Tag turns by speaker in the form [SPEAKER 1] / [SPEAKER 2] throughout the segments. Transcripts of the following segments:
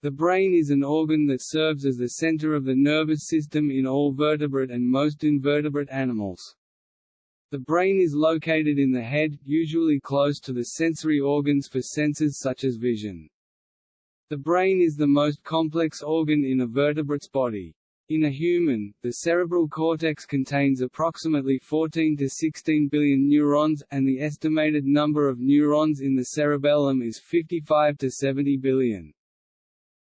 [SPEAKER 1] The brain is an organ that serves as the center of the nervous system in all vertebrate and most invertebrate animals. The brain is located in the head, usually close to the sensory organs for senses such as vision. The brain is the most complex organ in a vertebrate's body. In a human, the cerebral cortex contains approximately 14 to 16 billion neurons, and the estimated number of neurons in the cerebellum is 55 to 70 billion.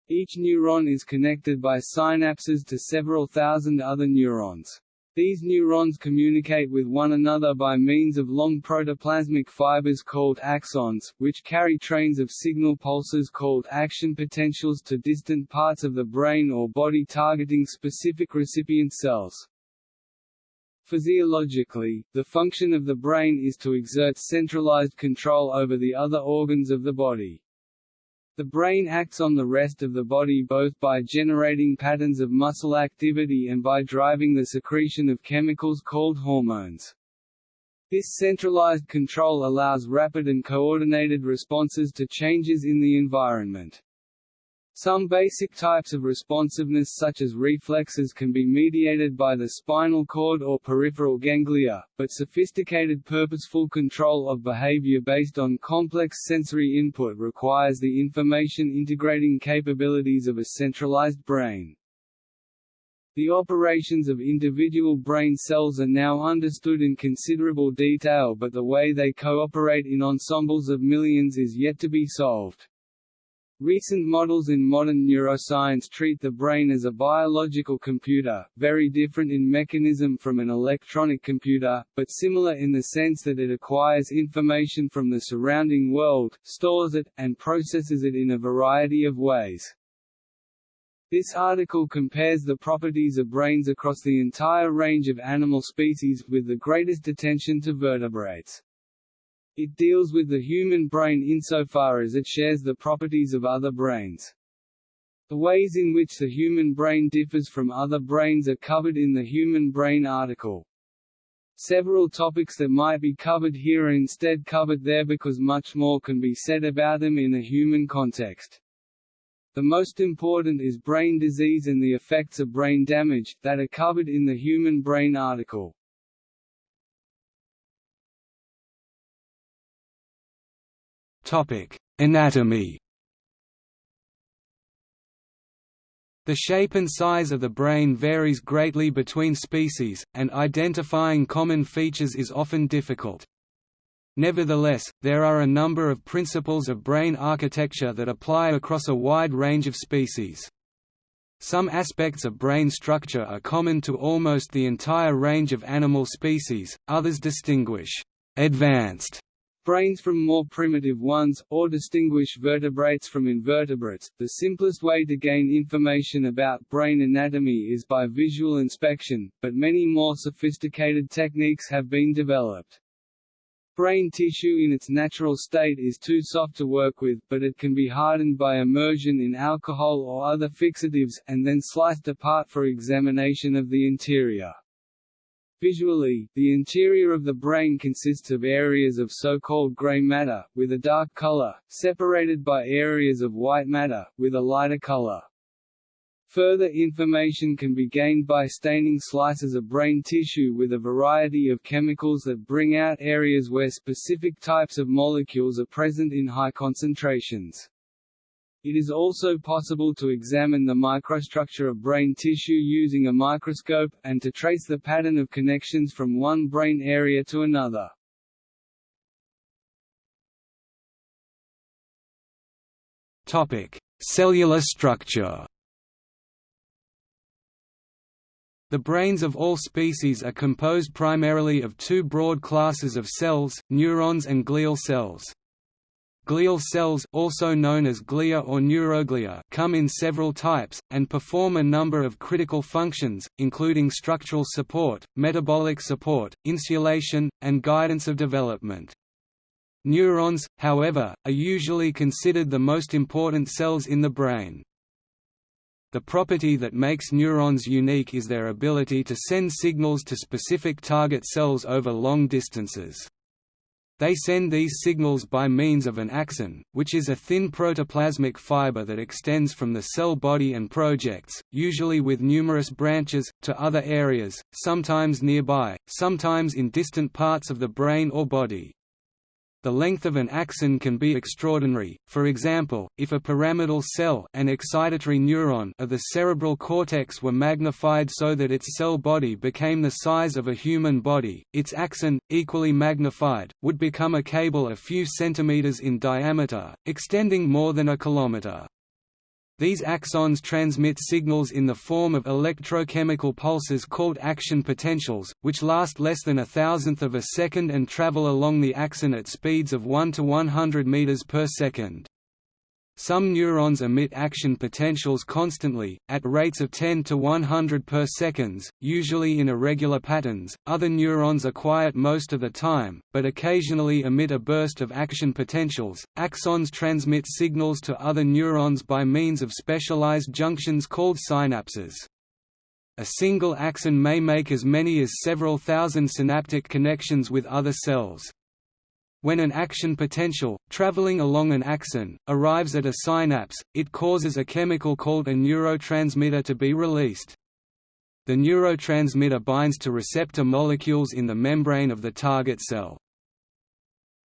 [SPEAKER 1] Each neuron is connected by synapses to several thousand other neurons. These neurons communicate with one another by means of long protoplasmic fibers called axons, which carry trains of signal pulses called action potentials to distant parts of the brain or body targeting specific recipient cells. Physiologically, the function of the brain is to exert centralized control over the other organs of the body. The brain acts on the rest of the body both by generating patterns of muscle activity and by driving the secretion of chemicals called hormones. This centralized control allows rapid and coordinated responses to changes in the environment. Some basic types of responsiveness such as reflexes can be mediated by the spinal cord or peripheral ganglia, but sophisticated purposeful control of behavior based on complex sensory input requires the information integrating capabilities of a centralized brain. The operations of individual brain cells are now understood in considerable detail but the way they cooperate in ensembles of millions is yet to be solved. Recent models in modern neuroscience treat the brain as a biological computer, very different in mechanism from an electronic computer, but similar in the sense that it acquires information from the surrounding world, stores it, and processes it in a variety of ways. This article compares the properties of brains across the entire range of animal species, with the greatest attention to vertebrates. It deals with the human brain insofar as it shares the properties of other brains. The ways in which the human brain differs from other brains are covered in the Human Brain article. Several topics that might be covered here are instead covered there because much more can be said about them in a human context. The most important is brain disease and the effects of brain damage, that are covered in the Human Brain article.
[SPEAKER 2] Topic: Anatomy. The shape and size of the brain varies greatly between species, and identifying common features is often difficult. Nevertheless, there are a number of principles of brain architecture that apply across a wide range of species. Some aspects of brain structure are common to almost the entire range of animal species, others distinguish advanced
[SPEAKER 1] brains from more primitive ones, or distinguish vertebrates from invertebrates. The simplest way to gain information about brain anatomy is by visual inspection, but many more sophisticated techniques have been developed. Brain tissue in its natural state is too soft to work with, but it can be hardened by immersion in alcohol or other fixatives, and then sliced apart for examination of the interior. Visually, the interior of the brain consists of areas of so-called gray matter, with a dark color, separated by areas of white matter, with a lighter color. Further information can be gained by staining slices of brain tissue with a variety of chemicals that bring out areas where specific types of molecules are present in high concentrations. It is also possible to examine the microstructure of brain tissue using a microscope, and to trace the pattern of connections from one brain area to another.
[SPEAKER 2] Topic: Cellular structure The brains of all species are composed primarily of two broad classes of cells, neurons and glial cells. Glial cells also known as glia or neuroglia come in several types, and perform a number of critical functions, including structural support, metabolic support, insulation, and guidance of development. Neurons, however, are usually considered the most important cells in the brain. The property that makes neurons unique is their ability to send signals to specific target cells over long distances. They send these signals by means of an axon, which is a thin protoplasmic fiber that extends from the cell body and projects, usually with numerous branches, to other areas, sometimes nearby, sometimes in distant parts of the brain or body. The length of an axon can be extraordinary, for example, if a pyramidal cell an excitatory neuron of the cerebral cortex were magnified so that its cell body became the size of a human body, its axon, equally magnified, would become a cable a few centimeters in diameter, extending more than a kilometer. These axons transmit signals in the form of electrochemical pulses called action potentials, which last less than a thousandth of a second and travel along the axon at speeds of 1 to 100 meters per second. Some neurons emit action potentials constantly, at rates of 10 to 100 per seconds, usually in irregular patterns. Other neurons are quiet most of the time, but occasionally emit a burst of action potentials. Axons transmit signals to other neurons by means of specialized junctions called synapses. A single axon may make as many as several thousand synaptic connections with other cells. When an action potential, traveling along an axon, arrives at a synapse, it causes a chemical called a neurotransmitter to be released. The neurotransmitter binds to receptor molecules in the membrane of the target cell.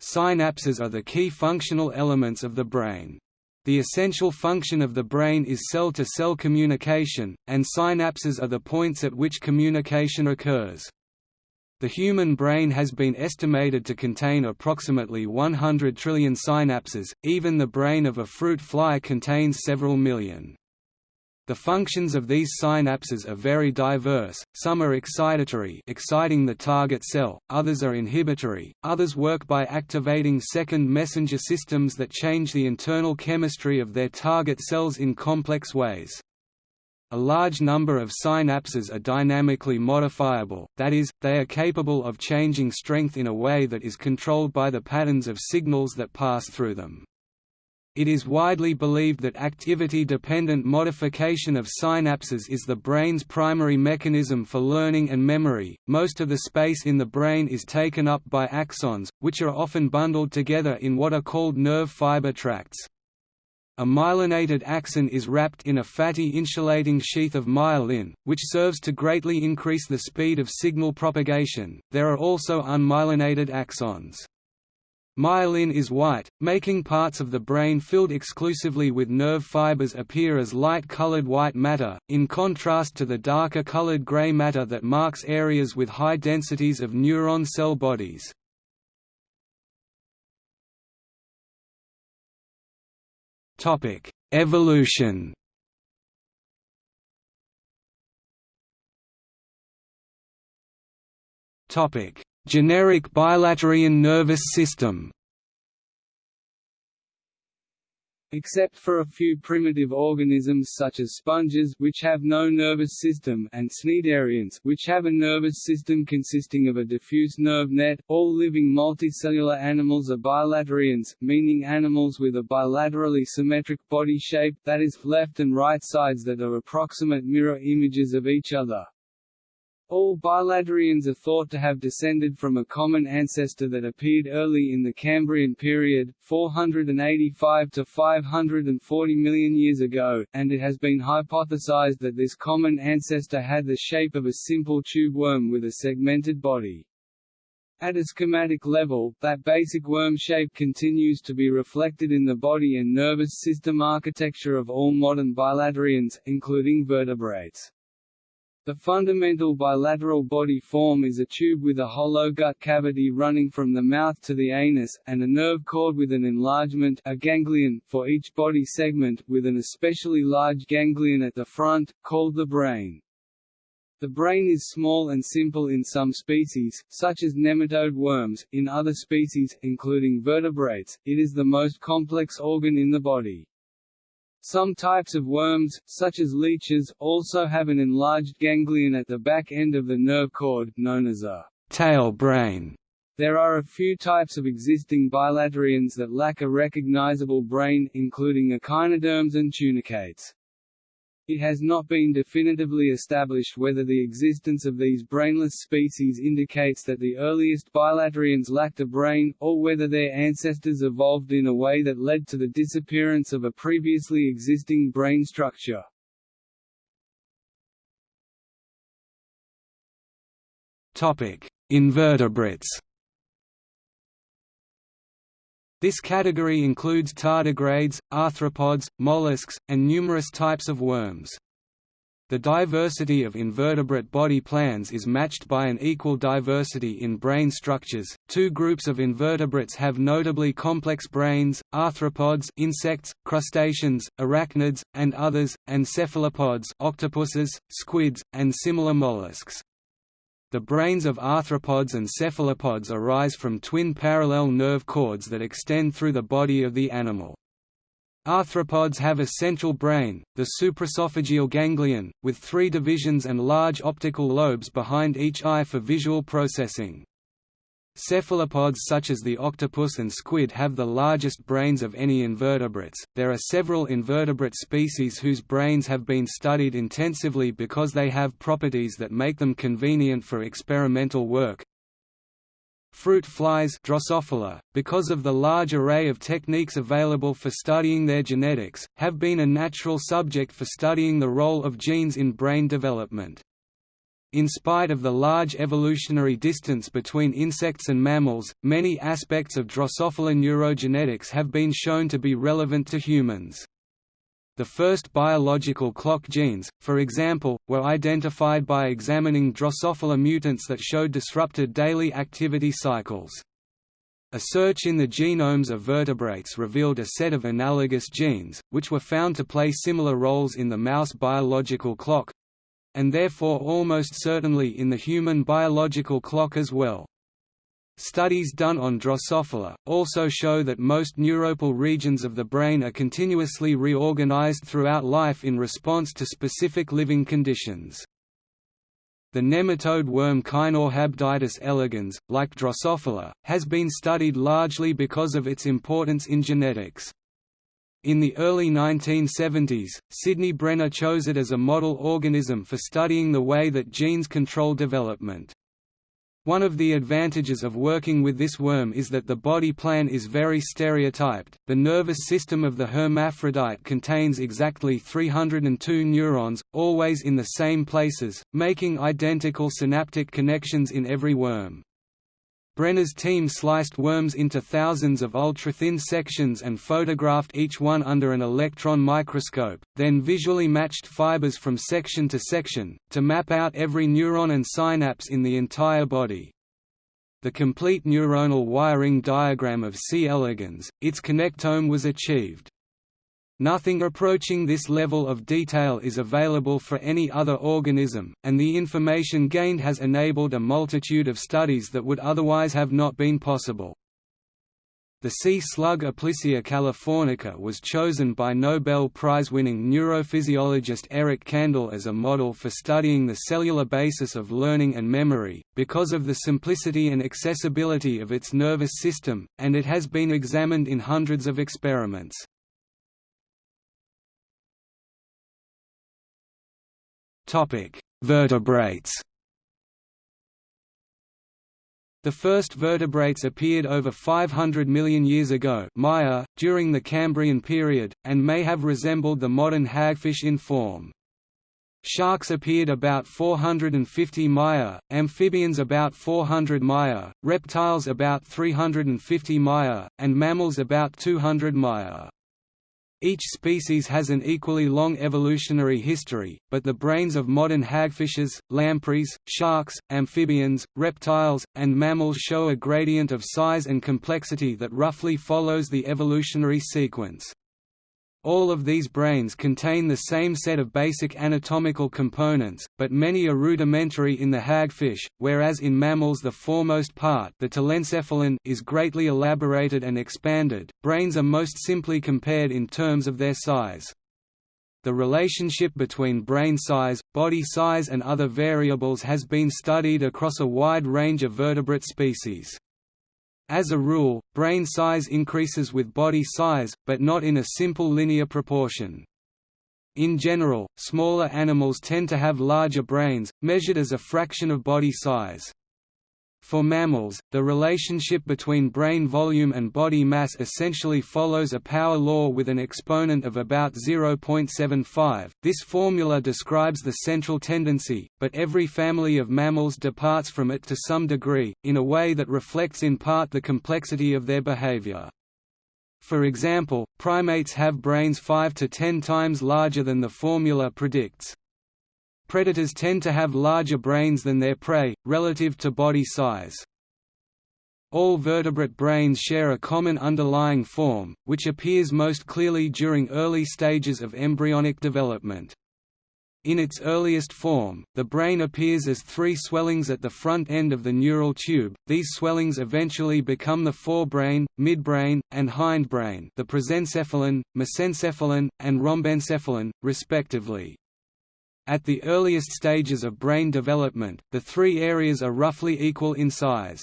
[SPEAKER 2] Synapses are the key functional elements of the brain. The essential function of the brain is cell-to-cell -cell communication, and synapses are the points at which communication occurs. The human brain has been estimated to contain approximately 100 trillion synapses, even the brain of a fruit fly contains several million. The functions of these synapses are very diverse, some are excitatory exciting the target cell, others are inhibitory, others work by activating second messenger systems that change the internal chemistry of their target cells in complex ways. A large number of synapses are dynamically modifiable, that is, they are capable of changing strength in a way that is controlled by the patterns of signals that pass through them. It is widely believed that activity-dependent modification of synapses is the brain's primary mechanism for learning and memory. Most of the space in the brain is taken up by axons, which are often bundled together in what are called nerve fiber tracts. A myelinated axon is wrapped in a fatty insulating sheath of myelin, which serves to greatly increase the speed of signal propagation. There are also unmyelinated axons. Myelin is white, making parts of the brain filled exclusively with nerve fibers appear as light-colored white matter, in contrast to the darker colored gray matter that marks areas with high densities of neuron cell bodies. Topic: Evolution. Topic: Generic bilaterian nervous system.
[SPEAKER 1] Except for a few primitive organisms such as sponges which have no nervous system and cnidarians which have a nervous system consisting of a diffuse nerve net, all living multicellular animals are bilaterians, meaning animals with a bilaterally symmetric body shape that is, left and right sides that are approximate mirror images of each other. All bilaterians are thought to have descended from a common ancestor that appeared early in the Cambrian period, 485 to 540 million years ago, and it has been hypothesized that this common ancestor had the shape of a simple tube worm with a segmented body. At a schematic level, that basic worm shape continues to be reflected in the body and nervous system architecture of all modern bilaterians, including vertebrates. The fundamental bilateral body form is a tube with a hollow gut cavity running from the mouth to the anus, and a nerve cord with an enlargement a ganglion for each body segment, with an especially large ganglion at the front, called the brain. The brain is small and simple in some species, such as nematode worms, in other species, including vertebrates, it is the most complex organ in the body. Some types of worms, such as leeches, also have an enlarged ganglion at the back end of the nerve cord, known as a tail brain. There are a few types of existing bilaterians that lack a recognizable brain, including echinoderms and tunicates. It has not been definitively established whether the existence of these brainless species indicates that the earliest bilaterians lacked a brain, or whether their ancestors evolved in a way that led to the disappearance of a previously existing brain structure.
[SPEAKER 2] Invertebrates this category includes tardigrades, arthropods, mollusks, and numerous types of worms. The diversity of invertebrate body plans is matched by an equal diversity in brain structures. Two groups of invertebrates have notably complex brains: arthropods, insects, crustaceans, arachnids, and others, and cephalopods, octopuses, squids, and similar mollusks. The brains of arthropods and cephalopods arise from twin parallel nerve cords that extend through the body of the animal. Arthropods have a central brain, the supraesophageal ganglion, with three divisions and large optical lobes behind each eye for visual processing. Cephalopods such as the octopus and squid have the largest brains of any invertebrates. There are several invertebrate species whose brains have been studied intensively because they have properties that make them convenient for experimental work. Fruit flies Drosophila, because of the large array of techniques available for studying their genetics, have been a natural subject for studying the role of genes in brain development. In spite of the large evolutionary distance between insects and mammals, many aspects of Drosophila neurogenetics have been shown to be relevant to humans. The first biological clock genes, for example, were identified by examining Drosophila mutants that showed disrupted daily activity cycles. A search in the genomes of vertebrates revealed a set of analogous genes, which were found to play similar roles in the mouse biological clock, and therefore almost certainly in the human biological clock as well. Studies done on Drosophila, also show that most neuropil regions of the brain are continuously reorganized throughout life in response to specific living conditions. The nematode worm Caenorhabditis elegans, like Drosophila, has been studied largely because of its importance in genetics. In the early 1970s, Sidney Brenner chose it as a model organism for studying the way that genes control development. One of the advantages of working with this worm is that the body plan is very stereotyped. The nervous system of the hermaphrodite contains exactly 302 neurons, always in the same places, making identical synaptic connections in every worm. Brenner's team sliced worms into thousands of ultra-thin sections and photographed each one under an electron microscope, then visually matched fibers from section to section, to map out every neuron and synapse in the entire body. The complete neuronal wiring diagram of C. elegans, its connectome was achieved. Nothing approaching this level of detail is available for any other organism, and the information gained has enabled a multitude of studies that would otherwise have not been possible. The sea slug Aplysia californica was chosen by Nobel Prize-winning neurophysiologist Eric Kandel as a model for studying the cellular basis of learning and memory, because of the simplicity and accessibility of its nervous system, and it has been examined in hundreds of experiments. Vertebrates. The first vertebrates appeared over 500 million years ago Maya, during the Cambrian period, and may have resembled the modern hagfish in form. Sharks appeared about 450 Maya, amphibians about 400 Maya, reptiles about 350 Maya, and mammals about 200 Maya. Each species has an equally long evolutionary history, but the brains of modern hagfishes, lampreys, sharks, amphibians, reptiles, and mammals show a gradient of size and complexity that roughly follows the evolutionary sequence. All of these brains contain the same set of basic anatomical components, but many are rudimentary in the hagfish, whereas in mammals the foremost part the telencephalon is greatly elaborated and expanded. Brains are most simply compared in terms of their size. The relationship between brain size, body size and other variables has been studied across a wide range of vertebrate species. As a rule, brain size increases with body size, but not in a simple linear proportion. In general, smaller animals tend to have larger brains, measured as a fraction of body size. For mammals, the relationship between brain volume and body mass essentially follows a power law with an exponent of about 0.75. This formula describes the central tendency, but every family of mammals departs from it to some degree, in a way that reflects in part the complexity of their behavior. For example, primates have brains 5 to 10 times larger than the formula predicts. Predators tend to have larger brains than their prey, relative to body size. All vertebrate brains share a common underlying form, which appears most clearly during early stages of embryonic development. In its earliest form, the brain appears as three swellings at the front end of the neural tube. These swellings eventually become the forebrain, midbrain, and hindbrain, the prosencephalon, mesencephalon, and rhombencephalon, respectively. At the earliest stages of brain development, the three areas are roughly equal in size.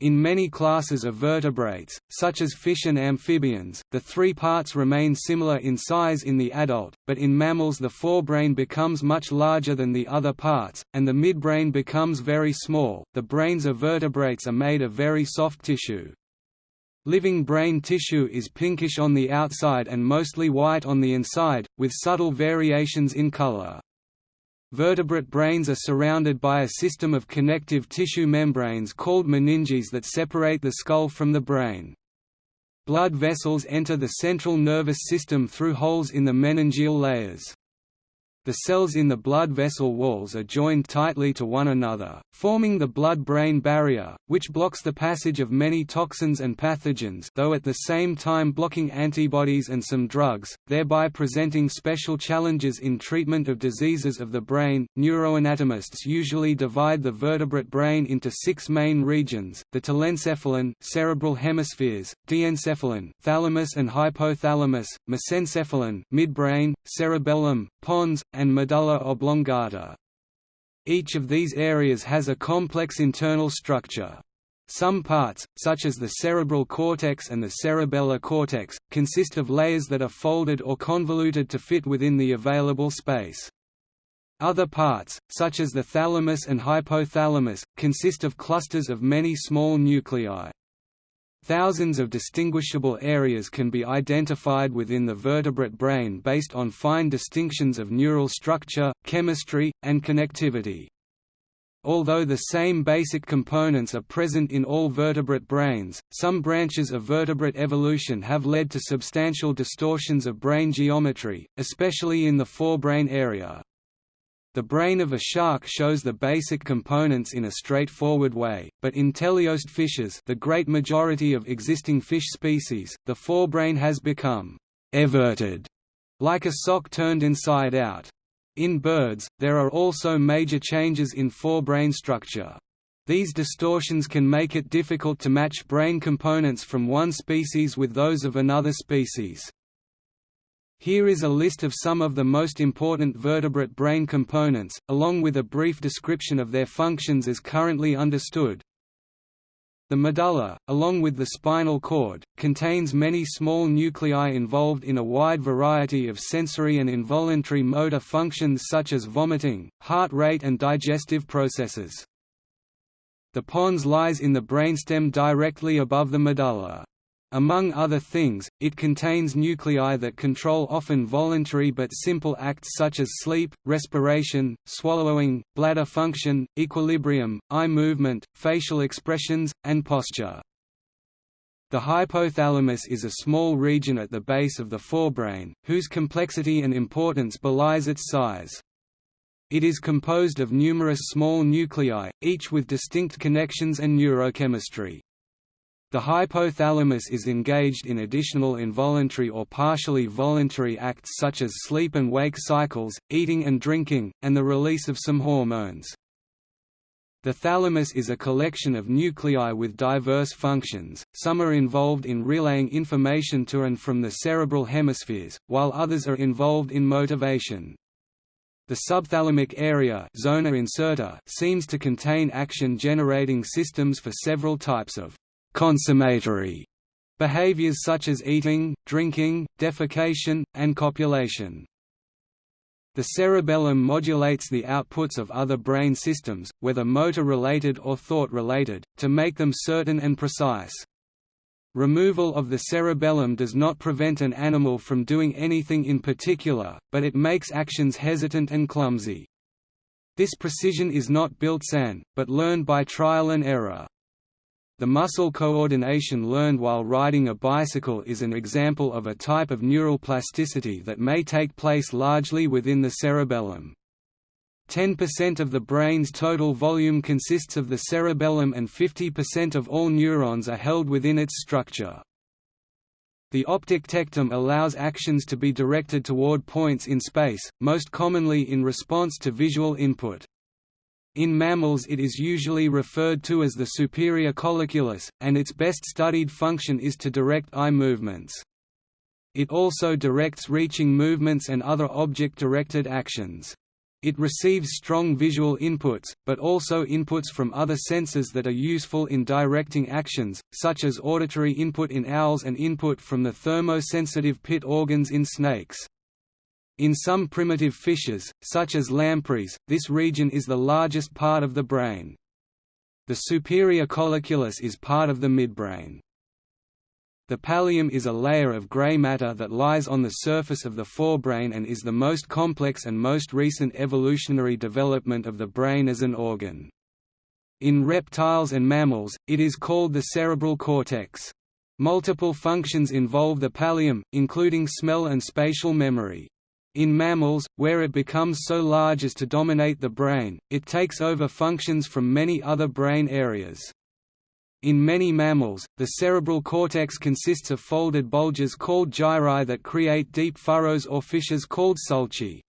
[SPEAKER 2] In many classes of vertebrates, such as fish and amphibians, the three parts remain similar in size in the adult, but in mammals the forebrain becomes much larger than the other parts, and the midbrain becomes very small. The brains of vertebrates are made of very soft tissue. Living brain tissue is pinkish on the outside and mostly white on the inside, with subtle variations in color. Vertebrate brains are surrounded by a system of connective tissue membranes called meninges that separate the skull from the brain. Blood vessels enter the central nervous system through holes in the meningeal layers. The cells in the blood vessel walls are joined tightly to one another, forming the blood-brain barrier, which blocks the passage of many toxins and pathogens though at the same time blocking antibodies and some drugs, thereby presenting special challenges in treatment of diseases of the brain. Neuroanatomists usually divide the vertebrate brain into six main regions, the telencephalon cerebral hemispheres, diencephalon thalamus and hypothalamus, mesencephalon midbrain, cerebellum, pons, and medulla oblongata. Each of these areas has a complex internal structure. Some parts, such as the cerebral cortex and the cerebellar cortex, consist of layers that are folded or convoluted to fit within the available space. Other parts, such as the thalamus and hypothalamus, consist of clusters of many small nuclei. Thousands of distinguishable areas can be identified within the vertebrate brain based on fine distinctions of neural structure, chemistry, and connectivity. Although the same basic components are present in all vertebrate brains, some branches of vertebrate evolution have led to substantial distortions of brain geometry, especially in the forebrain area. The brain of a shark shows the basic components in a straightforward way, but in teleost fishes the great majority of existing fish species, the forebrain has become «everted», like a sock turned inside out. In birds, there are also major changes in forebrain structure. These distortions can make it difficult to match brain components from one species with those of another species. Here is a list of some of the most important vertebrate brain components, along with a brief description of their functions as currently understood. The medulla, along with the spinal cord, contains many small nuclei involved in a wide variety of sensory and involuntary motor functions such as vomiting, heart rate and digestive processes. The pons lies in the brainstem directly above the medulla. Among other things, it contains nuclei that control often voluntary but simple acts such as sleep, respiration, swallowing, bladder function, equilibrium, eye movement, facial expressions, and posture. The hypothalamus is a small region at the base of the forebrain, whose complexity and importance belies its size. It is composed of numerous small nuclei, each with distinct connections and neurochemistry. The hypothalamus is engaged in additional involuntary or partially voluntary acts such as sleep and wake cycles, eating and drinking, and the release of some hormones. The thalamus is a collection of nuclei with diverse functions, some are involved in relaying information to and from the cerebral hemispheres, while others are involved in motivation. The subthalamic area zona incerta seems to contain action-generating systems for several types of consummatory behaviors such as eating, drinking, defecation, and copulation. The cerebellum modulates the outputs of other brain systems, whether motor-related or thought-related, to make them certain and precise. Removal of the cerebellum does not prevent an animal from doing anything in particular, but it makes actions hesitant and clumsy. This precision is not built-in, but learned by trial and error. The muscle coordination learned while riding a bicycle is an example of a type of neural plasticity that may take place largely within the cerebellum. 10% of the brain's total volume consists of the cerebellum and 50% of all neurons are held within its structure. The optic tectum allows actions to be directed toward points in space, most commonly in response to visual input. In mammals it is usually referred to as the superior colliculus, and its best studied function is to direct eye movements. It also directs reaching movements and other object-directed actions. It receives strong visual inputs, but also inputs from other senses that are useful in directing actions, such as auditory input in owls and input from the thermosensitive pit organs in snakes. In some primitive fishes, such as lampreys, this region is the largest part of the brain. The superior colliculus is part of the midbrain. The pallium is a layer of gray matter that lies on the surface of the forebrain and is the most complex and most recent evolutionary development of the brain as an organ. In reptiles and mammals, it is called the cerebral cortex. Multiple functions involve the pallium, including smell and spatial memory. In mammals, where it becomes so large as to dominate the brain, it takes over functions from many other brain areas. In many mammals, the cerebral cortex consists of folded bulges called gyri that create deep furrows or fissures called sulci.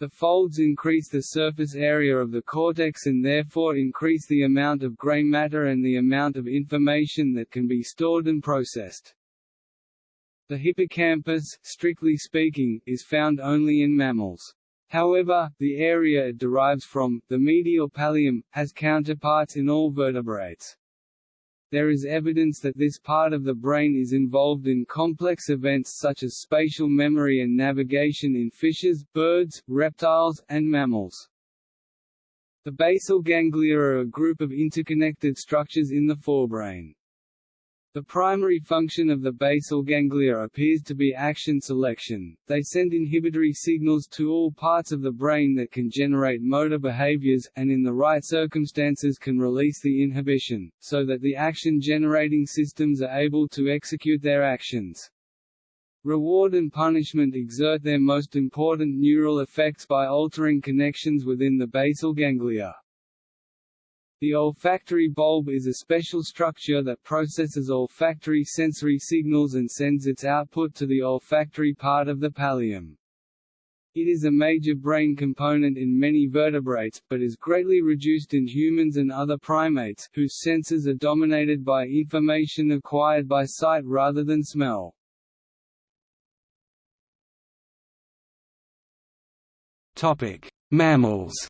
[SPEAKER 1] The folds increase the surface area of the cortex and therefore increase the amount of gray matter and the amount of information that can be stored and processed. The hippocampus, strictly speaking, is found only in mammals. However, the area it derives from, the medial pallium, has counterparts in all vertebrates. There is evidence that this part of the brain is involved in complex events such as spatial memory and navigation in fishes, birds, reptiles, and mammals. The basal ganglia are a group of interconnected structures in the forebrain. The primary function of the basal ganglia appears to be action selection, they send inhibitory signals to all parts of the brain that can generate motor behaviors, and in the right circumstances can release the inhibition, so that the action-generating systems are able to execute their actions. Reward and punishment exert their most important neural effects by altering connections within the basal ganglia. The olfactory bulb is a special structure that processes olfactory sensory signals and sends its output to the olfactory part of the pallium. It is a major brain component in many vertebrates, but is greatly reduced in humans and other primates, whose senses are dominated by information acquired by sight rather than smell. Mammals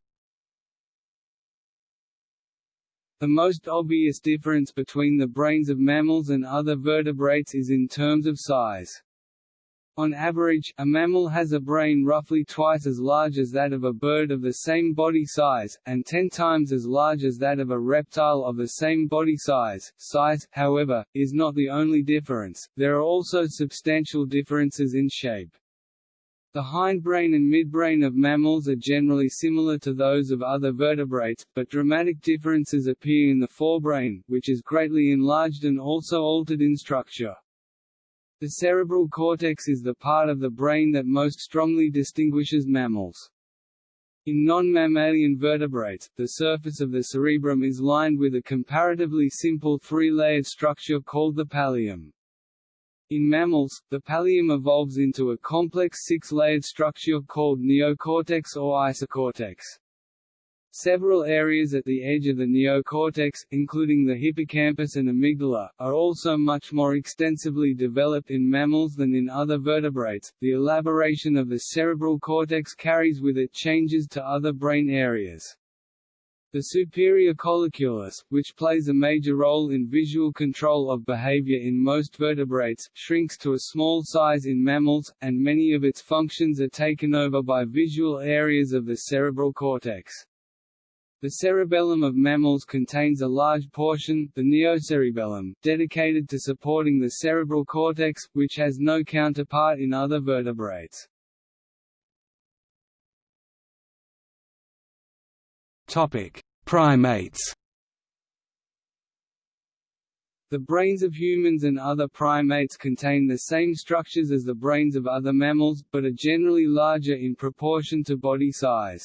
[SPEAKER 1] The most obvious difference between the brains of mammals and other vertebrates is in terms of size. On average, a mammal has a brain roughly twice as large as that of a bird of the same body size, and ten times as large as that of a reptile of the same body size. Size, however, is not the only difference, there are also substantial differences in shape. The hindbrain and midbrain of mammals are generally similar to those of other vertebrates, but dramatic differences appear in the forebrain, which is greatly enlarged and also altered in structure. The cerebral cortex is the part of the brain that most strongly distinguishes mammals. In non-mammalian vertebrates, the surface of the cerebrum is lined with a comparatively simple three-layered structure called the pallium. In mammals, the pallium evolves into a complex six-layered structure called neocortex or isocortex. Several areas at the edge of the neocortex, including the hippocampus and amygdala, are also much more extensively developed in mammals than in other vertebrates. The elaboration of the cerebral cortex carries with it changes to other brain areas. The superior colliculus, which plays a major role in visual control of behavior in most vertebrates, shrinks to a small size in mammals, and many of its functions are taken over by visual areas of the cerebral cortex. The cerebellum of mammals contains a large portion, the neocerebellum, dedicated to supporting the cerebral cortex, which has no counterpart in other vertebrates.
[SPEAKER 2] Topic: Primates.
[SPEAKER 1] The brains of humans and other primates contain the same structures as the brains of other mammals, but are generally larger in proportion to body size.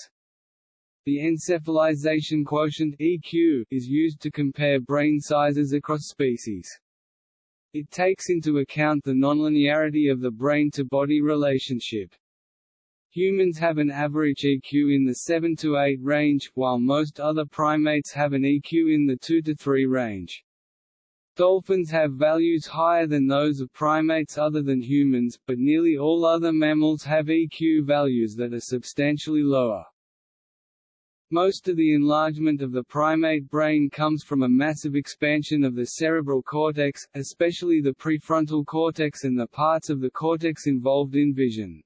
[SPEAKER 1] The encephalization quotient EQ is used to compare brain sizes across species. It takes into account the nonlinearity of the brain-to-body relationship. Humans have an average EQ in the 7 to 8 range, while most other primates have an EQ in the 2 to 3 range. Dolphins have values higher than those of primates other than humans, but nearly all other mammals have EQ values that are substantially lower. Most of the enlargement of the primate brain comes from a massive expansion of the cerebral cortex, especially the prefrontal cortex and the parts of the cortex involved in vision.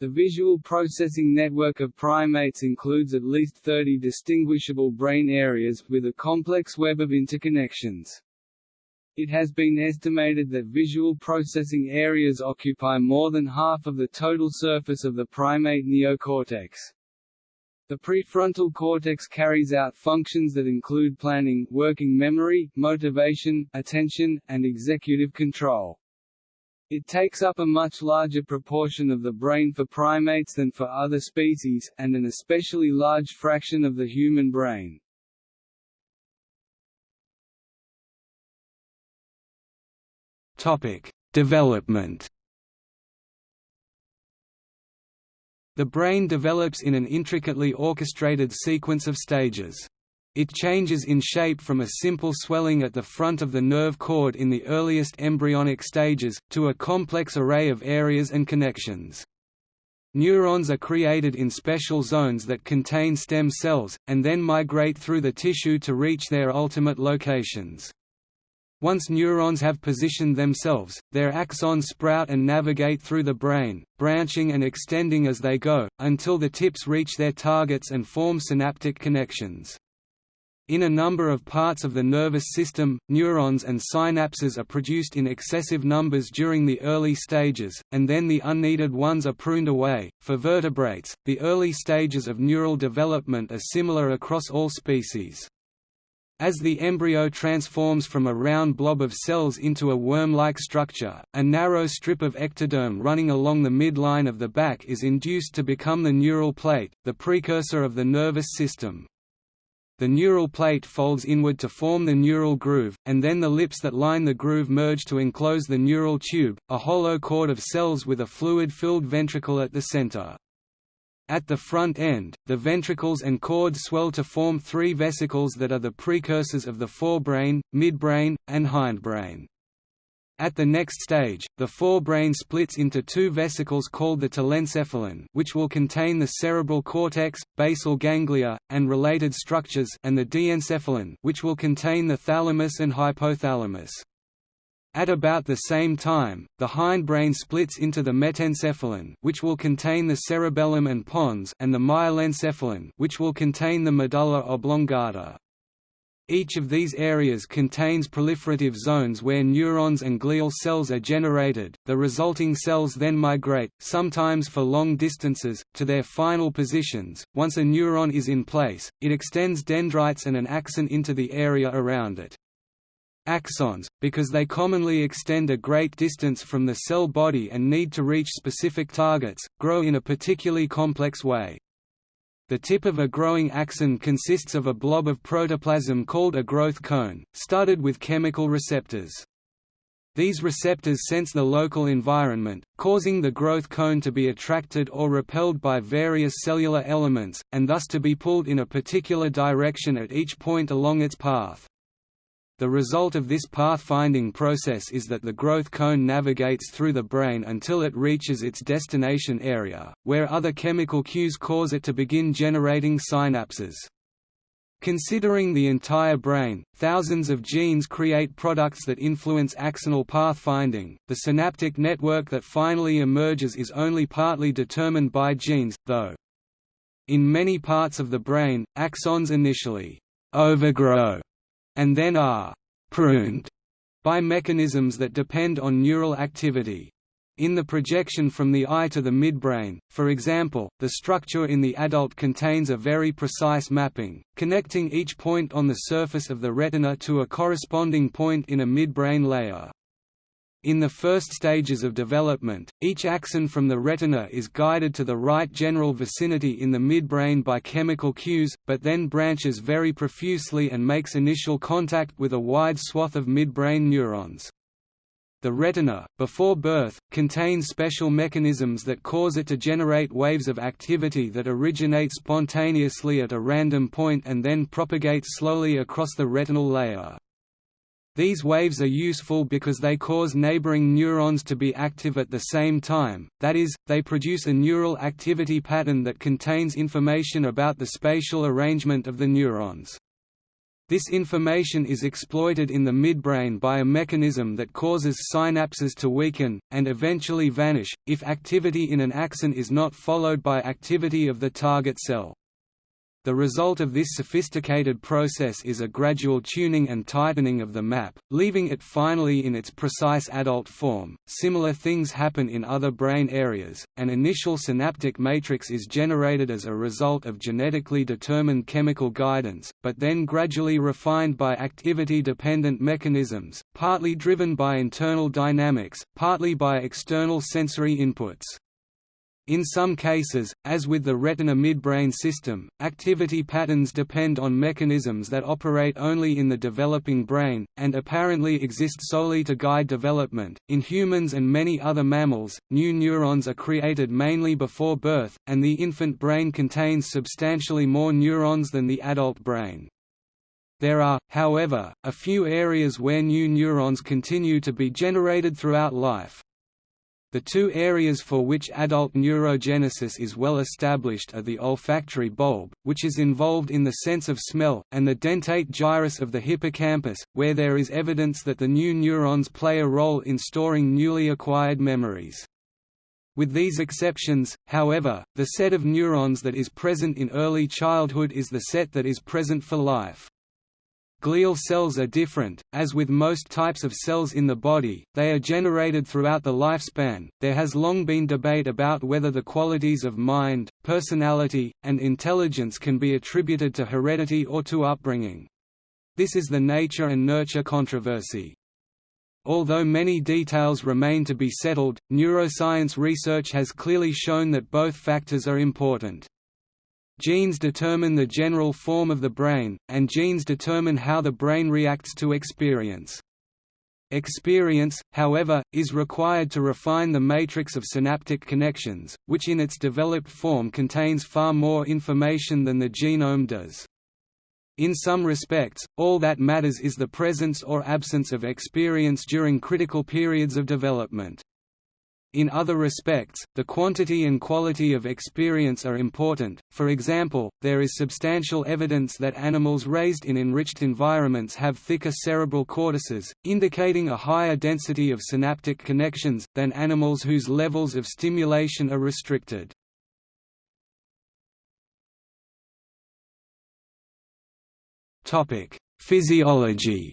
[SPEAKER 1] The visual processing network of primates includes at least 30 distinguishable brain areas, with a complex web of interconnections. It has been estimated that visual processing areas occupy more than half of the total surface of the primate neocortex. The prefrontal cortex carries out functions that include planning, working memory, motivation, attention, and executive control. It takes up a much larger proportion of the brain for primates than for other species, and an especially large fraction of the human brain.
[SPEAKER 2] Topic: Development. The brain develops in an intricately orchestrated sequence of stages. It changes in shape from a simple swelling at the front of the nerve cord in the earliest embryonic stages, to a complex array of areas and connections. Neurons are created in special zones that contain stem cells, and then migrate through the tissue to reach their ultimate locations. Once neurons have positioned themselves, their axons sprout and navigate through the brain, branching and extending as they go, until the tips reach their targets and form synaptic connections. In a number of parts of the nervous system, neurons and synapses are produced in excessive numbers during the early stages, and then the unneeded ones are pruned away. For vertebrates, the early stages of neural development are similar across all species. As the embryo transforms from a round blob of cells into a worm-like structure, a narrow strip of ectoderm running along the midline of the back is induced to become the neural plate, the precursor of the nervous system the neural plate folds inward to form the neural groove, and then the lips that line the groove merge to enclose the neural tube, a hollow cord of cells with a fluid-filled ventricle at the center. At the front end, the ventricles and cord swell to form three vesicles that are the precursors of the forebrain, midbrain, and hindbrain. At the next stage, the forebrain splits into two vesicles called the telencephalon which will contain the cerebral cortex, basal ganglia, and related structures and the diencephalon which will contain the thalamus and hypothalamus. At about the same time, the hindbrain splits into the metencephalon which will contain the cerebellum and pons and the myelencephalon which will contain the medulla oblongata. Each of these areas contains proliferative zones where neurons and glial cells are generated, the resulting cells then migrate, sometimes for long distances, to their final positions. Once a neuron is in place, it extends dendrites and an axon into the area around it. Axons, because they commonly extend a great distance from the cell body and need to reach specific targets, grow in a particularly complex way. The tip of a growing axon consists of a blob of protoplasm called a growth cone, studded with chemical receptors. These receptors sense the local environment, causing the growth cone to be attracted or repelled by various cellular elements, and thus to be pulled in a particular direction at each point along its path. The result of this pathfinding process is that the growth cone navigates through the brain until it reaches its destination area, where other chemical cues cause it to begin generating synapses. Considering the entire brain, thousands of genes create products that influence axonal pathfinding. The synaptic network that finally emerges is only partly determined by genes, though. In many parts of the brain, axons initially overgrow and then are pruned by mechanisms that depend on neural activity. In the projection from the eye to the midbrain, for example, the structure in the adult contains a very precise mapping, connecting each point on the surface of the retina to a corresponding point in a midbrain layer. In the first stages of development, each axon from the retina is guided to the right general vicinity in the midbrain by chemical cues, but then branches very profusely and makes initial contact with a wide swath of midbrain neurons. The retina, before birth, contains special mechanisms that cause it to generate waves of activity that originate spontaneously at a random point and then propagate slowly across the retinal layer. These waves are useful because they cause neighboring neurons to be active at the same time, that is, they produce a neural activity pattern that contains information about the spatial arrangement of the neurons. This information is exploited in the midbrain by a mechanism that causes synapses to weaken, and eventually vanish, if activity in an axon is not followed by activity of the target cell. The result of this sophisticated process is a gradual tuning and tightening of the map, leaving it finally in its precise adult form. Similar things happen in other brain areas. An initial synaptic matrix is generated as a result of genetically determined chemical guidance, but then gradually refined by activity dependent mechanisms, partly driven by internal dynamics, partly by external sensory inputs. In some cases, as with the retina midbrain system, activity patterns depend on mechanisms that operate only in the developing brain, and apparently exist solely to guide development. In humans and many other mammals, new neurons are created mainly before birth, and the infant brain contains substantially more neurons than the adult brain. There are, however, a few areas where new neurons continue to be generated throughout life. The two areas for which adult neurogenesis is well established are the olfactory bulb, which is involved in the sense of smell, and the dentate gyrus of the hippocampus, where there is evidence that the new neurons play a role in storing newly acquired memories. With these exceptions, however, the set of neurons that is present in early childhood is the set that is present for life. Glial cells are different, as with most types of cells in the body, they are generated throughout the lifespan. There has long been debate about whether the qualities of mind, personality, and intelligence can be attributed to heredity or to upbringing. This is the nature and nurture controversy. Although many details remain to be settled, neuroscience research has clearly shown that both factors are important. Genes determine the general form of the brain, and genes determine how the brain reacts to experience. Experience, however, is required to refine the matrix of synaptic connections, which in its developed form contains far more information than the genome does. In some respects, all that matters is the presence or absence of experience during critical periods of development. In other respects, the quantity and quality of experience are important, for example, there is substantial evidence that animals raised in enriched environments have thicker cerebral cortices, indicating a higher density of synaptic connections, than animals whose levels of stimulation are restricted. Physiology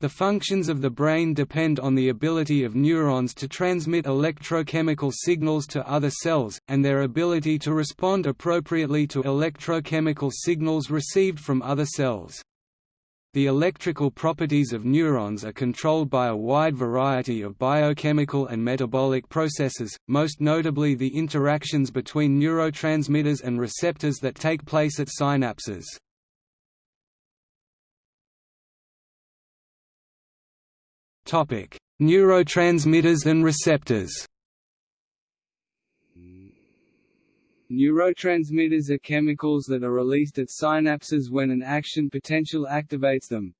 [SPEAKER 2] The functions of the brain depend on the ability of neurons to transmit electrochemical signals to other cells, and their ability to respond appropriately to electrochemical signals received from other cells. The electrical properties of neurons are controlled by a wide variety of biochemical and metabolic processes, most notably the interactions between neurotransmitters and receptors that take place at synapses. Neurotransmitters and receptors.
[SPEAKER 1] Neurotransmitters are chemicals that are released at synapses when an action potential activates them.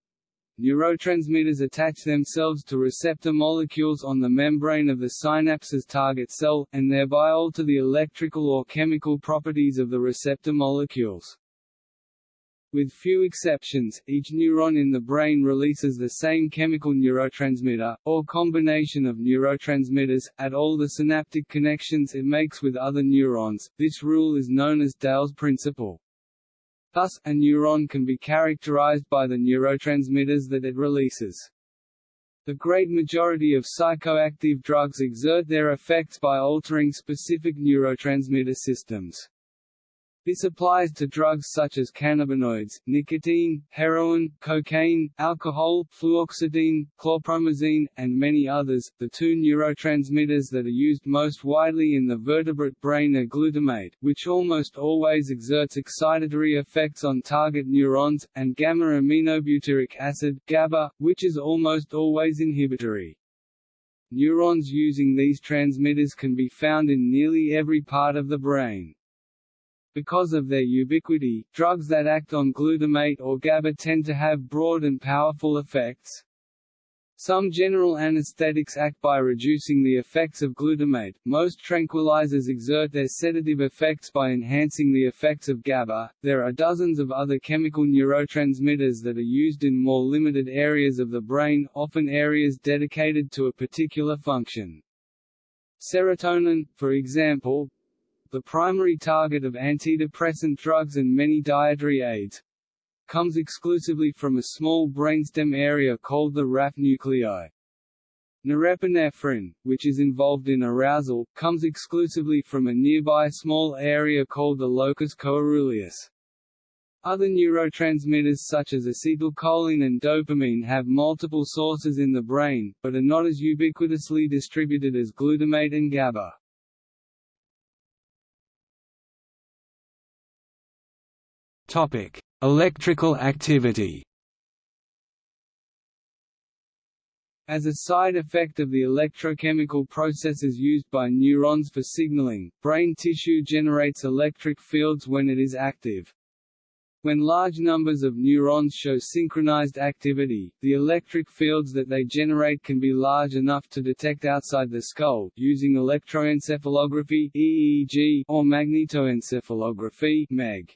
[SPEAKER 1] neurotransmitters attach themselves to receptor molecules on the membrane of the synapse's target cell, and thereby alter the electrical or chemical properties of the receptor molecules. With few exceptions, each neuron in the brain releases the same chemical neurotransmitter, or combination of neurotransmitters, at all the synaptic connections it makes with other neurons. This rule is known as Dale's principle. Thus, a neuron can be characterized by the neurotransmitters that it releases. The great majority of psychoactive drugs exert their effects by altering specific neurotransmitter systems. This applies to drugs such as cannabinoids, nicotine, heroin, cocaine, alcohol, fluoxetine, chlorpromazine, and many others. The two neurotransmitters that are used most widely in the vertebrate brain are glutamate, which almost always exerts excitatory effects on target neurons, and gamma-aminobutyric acid, GABA, which is almost always inhibitory. Neurons using these transmitters can be found in nearly every part of the brain. Because of their ubiquity, drugs that act on glutamate or GABA tend to have broad and powerful effects. Some general anesthetics act by reducing the effects of glutamate, most tranquilizers exert their sedative effects by enhancing the effects of GABA. There are dozens of other chemical neurotransmitters that are used in more limited areas of the brain, often areas dedicated to a particular function. Serotonin, for example, the primary target of antidepressant drugs and many dietary aids, comes exclusively from a small brainstem area called the raphe nuclei. Norepinephrine, which is involved in arousal, comes exclusively from a nearby small area called the locus coeruleus. Other neurotransmitters such as acetylcholine and dopamine have multiple sources in the brain, but are not as ubiquitously distributed as glutamate and GABA.
[SPEAKER 2] Topic: Electrical activity.
[SPEAKER 1] As a side effect of the electrochemical processes used by neurons for signaling, brain tissue generates electric fields when it is active. When large numbers of neurons show synchronized activity, the electric fields that they generate can be large enough to detect outside the skull, using electroencephalography (EEG) or magnetoencephalography (MEG).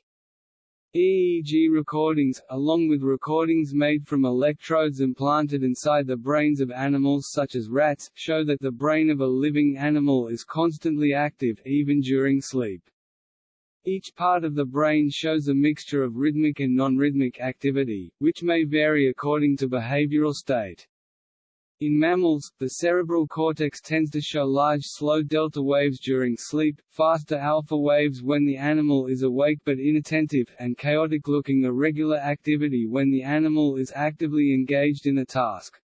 [SPEAKER 1] EEG recordings, along with recordings made from electrodes implanted inside the brains of animals such as rats, show that the brain of a living animal is constantly active, even during sleep. Each part of the brain shows a mixture of rhythmic and non-rhythmic activity, which may vary according to behavioral state. In mammals, the cerebral cortex tends to show large slow delta waves during sleep, faster alpha waves when the animal is awake but inattentive, and chaotic-looking irregular activity when the animal is actively engaged in a task.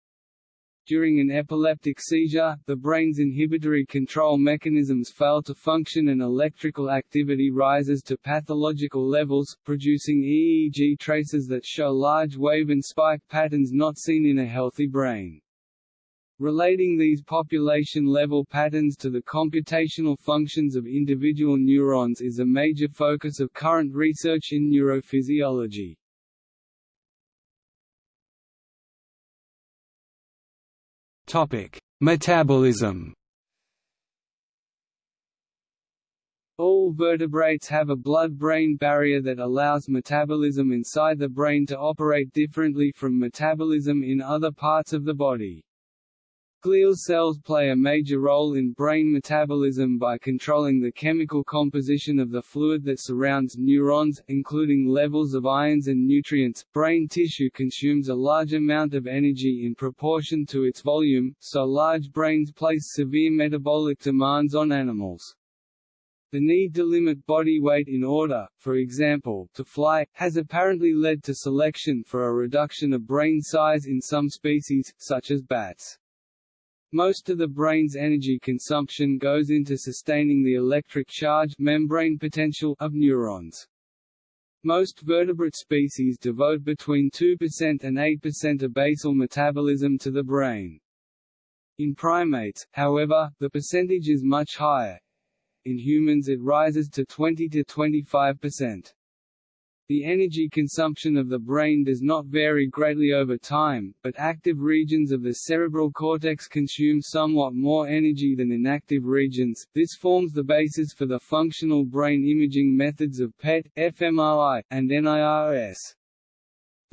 [SPEAKER 1] During an epileptic seizure, the brain's inhibitory control mechanisms fail to function and electrical activity rises to pathological levels, producing EEG traces that show large wave and spike patterns not seen in a healthy brain. Relating these population-level patterns to the computational functions of individual neurons is a major focus of current research in neurophysiology.
[SPEAKER 2] Topic: Metabolism.
[SPEAKER 1] All vertebrates have a blood-brain barrier that allows metabolism inside the brain to operate differently from metabolism in other parts of the body. Glial cells play a major role in brain metabolism by controlling the chemical composition of the fluid that surrounds neurons, including levels of ions and nutrients. Brain tissue consumes a large amount of energy in proportion to its volume, so large brains place severe metabolic demands on animals. The need to limit body weight in order, for example, to fly, has apparently led to selection for a reduction of brain size in some species, such as bats. Most of the brain's energy consumption goes into sustaining the electric charge membrane potential of neurons. Most vertebrate species devote between 2% and 8% of basal metabolism to the brain. In primates, however, the percentage is much higher. In humans it rises to 20 to 25%. The energy consumption of the brain does not vary greatly over time, but active regions of the cerebral cortex consume somewhat more energy than inactive regions. This forms the basis for the functional brain imaging methods of PET, fMRI, and NIRS.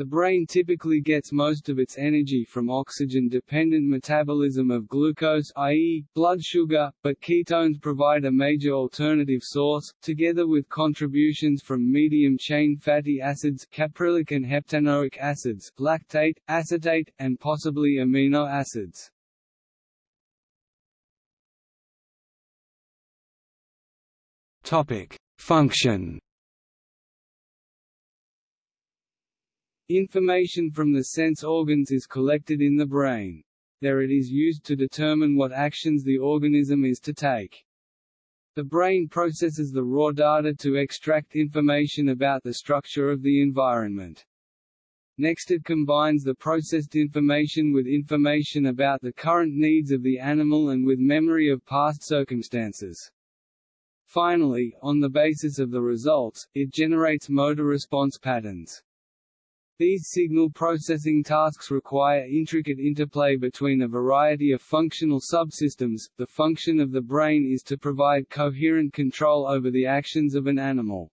[SPEAKER 1] The brain typically gets most of its energy from oxygen-dependent metabolism of glucose i.e., blood sugar, but ketones provide a major alternative source, together with contributions from medium-chain fatty acids caprylic and heptanoic acids, lactate, acetate, and possibly amino acids. Function Information from the sense organs is collected in the brain. There it is used to determine what actions the organism is to take. The brain processes the raw data to extract information about the structure of the environment. Next it combines the processed information with information about the current needs of the animal and with memory of past circumstances. Finally, on the basis of the results, it generates motor response patterns. These signal processing tasks require intricate interplay between a variety of functional subsystems. The function of the brain is to provide coherent control over the actions of an animal.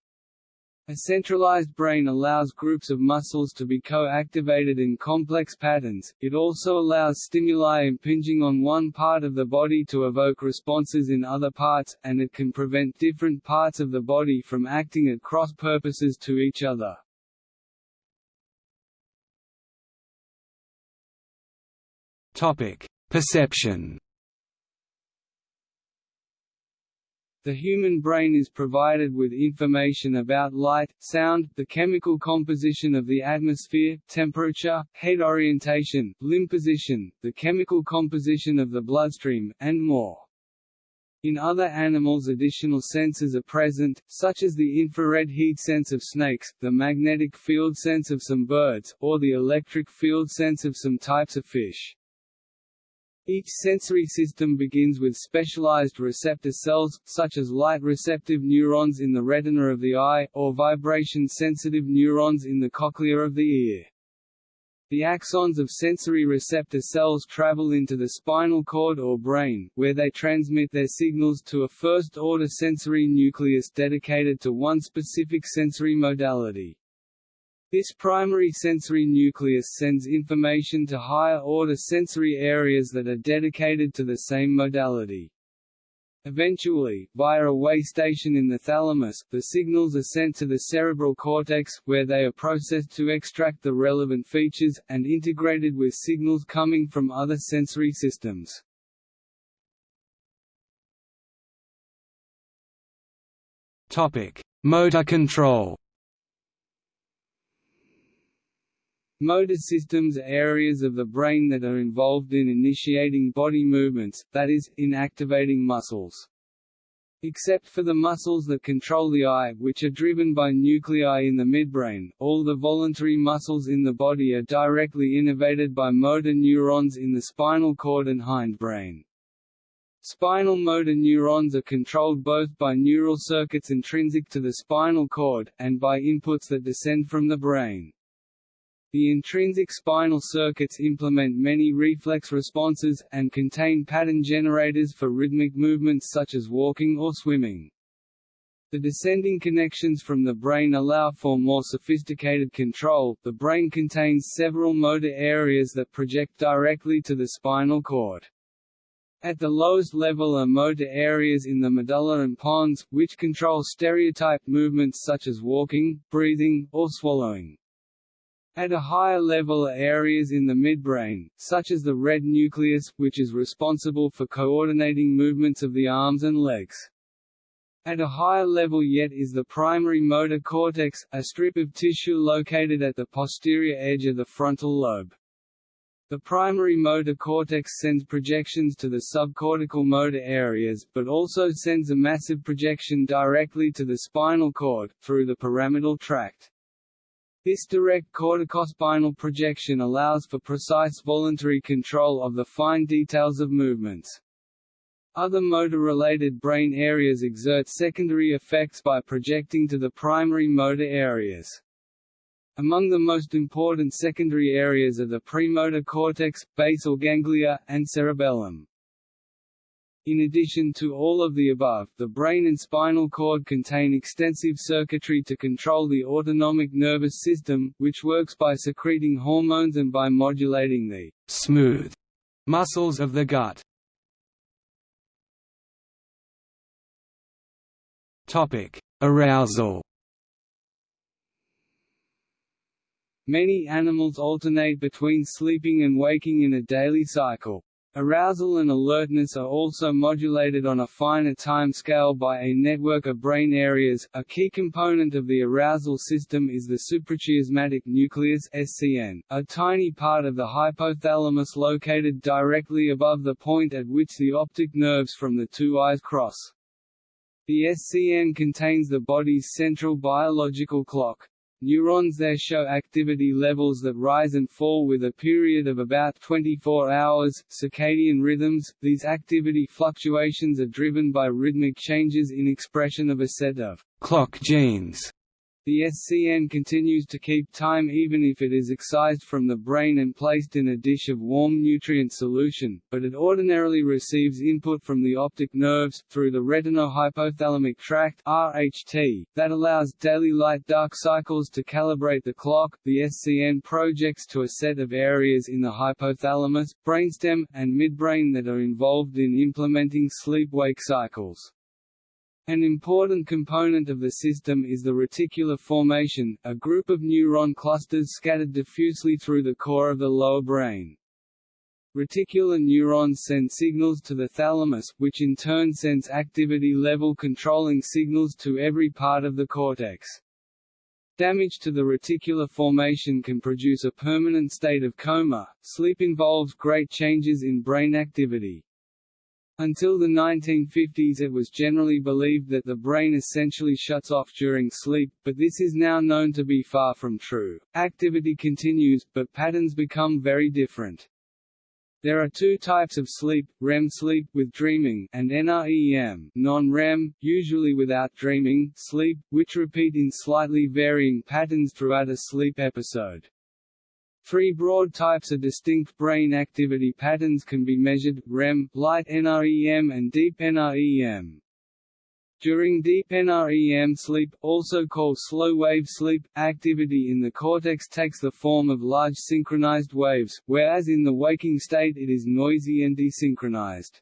[SPEAKER 1] A centralized brain allows groups of muscles to be co-activated in complex patterns, it also allows stimuli impinging on one part of the body to evoke responses in other parts, and it can prevent different parts of the body from acting at cross purposes to each other. Perception. The human brain is provided with information about light, sound, the chemical composition of the atmosphere, temperature, head orientation, limb position, the chemical composition of the bloodstream, and more. In other animals additional senses are present, such as the infrared heat sense of snakes, the magnetic field sense of some birds, or the electric field sense of some types of fish. Each sensory system begins with specialized receptor cells, such as light-receptive neurons in the retina of the eye, or vibration-sensitive neurons in the cochlea of the ear. The axons of sensory receptor cells travel into the spinal cord or brain, where they transmit their signals to a first-order sensory nucleus dedicated to one specific sensory modality. This primary sensory nucleus sends information to higher-order sensory areas that are dedicated to the same modality. Eventually, via a way station in the thalamus, the signals are sent to the cerebral cortex, where they are processed to extract the relevant features, and integrated with signals coming from other sensory systems. Motor control Motor systems are areas of the brain that are involved in initiating body movements, that is, in activating muscles. Except for the muscles that control the eye, which are driven by nuclei in the midbrain, all the voluntary muscles in the body are directly innervated by motor neurons in the spinal cord and hindbrain. Spinal motor neurons are controlled both by neural circuits intrinsic to the spinal cord, and by inputs that descend from the brain. The intrinsic spinal circuits implement many reflex responses, and contain pattern generators for rhythmic movements such as walking or swimming. The descending connections from the brain allow for more sophisticated control. The brain contains several motor areas that project directly to the spinal cord. At the lowest level are motor areas in the medulla and pons, which control stereotyped movements such as walking, breathing, or swallowing. At a higher level are areas in the midbrain, such as the red nucleus, which is responsible for coordinating movements of the arms and legs. At a higher level yet is the primary motor cortex, a strip of tissue located at the posterior edge of the frontal lobe. The primary motor cortex sends projections to the subcortical motor areas, but also sends a massive projection directly to the spinal cord, through the pyramidal tract. This direct corticospinal projection allows for precise voluntary control of the fine details of movements. Other motor-related brain areas exert secondary effects by projecting to the primary motor areas. Among the most important secondary areas are the premotor cortex, basal ganglia, and cerebellum. In addition to all of the above, the brain and spinal cord contain extensive circuitry to control the autonomic nervous system, which works by secreting hormones and by modulating the smooth muscles of the gut. Topic: Arousal Many animals alternate between sleeping and waking in a daily cycle. Arousal and alertness are also modulated on a finer time scale by a network of brain areas. A key component of the arousal system is the suprachiasmatic nucleus (SCN), a tiny part of the hypothalamus located directly above the point at which the optic nerves from the two eyes cross. The SCN contains the body's central biological clock. Neurons there show activity levels that rise and fall with a period of about 24 hours. Circadian rhythms These activity fluctuations are driven by rhythmic changes in expression of a set of clock genes the SCN continues to keep time even if it is excised from the brain and placed in a dish of warm nutrient solution, but it ordinarily receives input from the optic nerves, through the retinohypothalamic tract RHT, that allows daily light-dark cycles to calibrate the clock. The SCN projects to a set of areas in the hypothalamus, brainstem, and midbrain that are involved in implementing sleep-wake cycles. An important component of the system is the reticular formation, a group of neuron clusters scattered diffusely through the core of the lower brain. Reticular neurons send signals to the thalamus, which in turn sends activity level controlling signals to every part of the cortex. Damage to the reticular formation can produce a permanent state of coma. Sleep involves great changes in brain activity. Until the 1950s it was generally believed that the brain essentially shuts off during sleep, but this is now known to be far from true. Activity continues, but patterns become very different. There are two types of sleep, REM sleep with dreaming, and NREM non-REM, usually without dreaming, sleep, which repeat in slightly varying patterns throughout a sleep episode. Three broad types of distinct brain activity patterns can be measured, REM, light NREM and deep NREM. During deep NREM sleep, also called slow-wave sleep, activity in the cortex takes the form of large synchronized waves, whereas in the waking state it is noisy and desynchronized.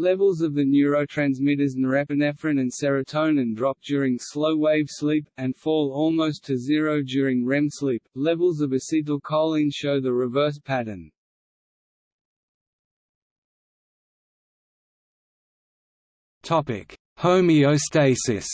[SPEAKER 1] Levels of the neurotransmitters norepinephrine and serotonin drop during slow-wave sleep, and fall almost to zero during REM sleep. Levels of acetylcholine show the reverse pattern. Topic: Homeostasis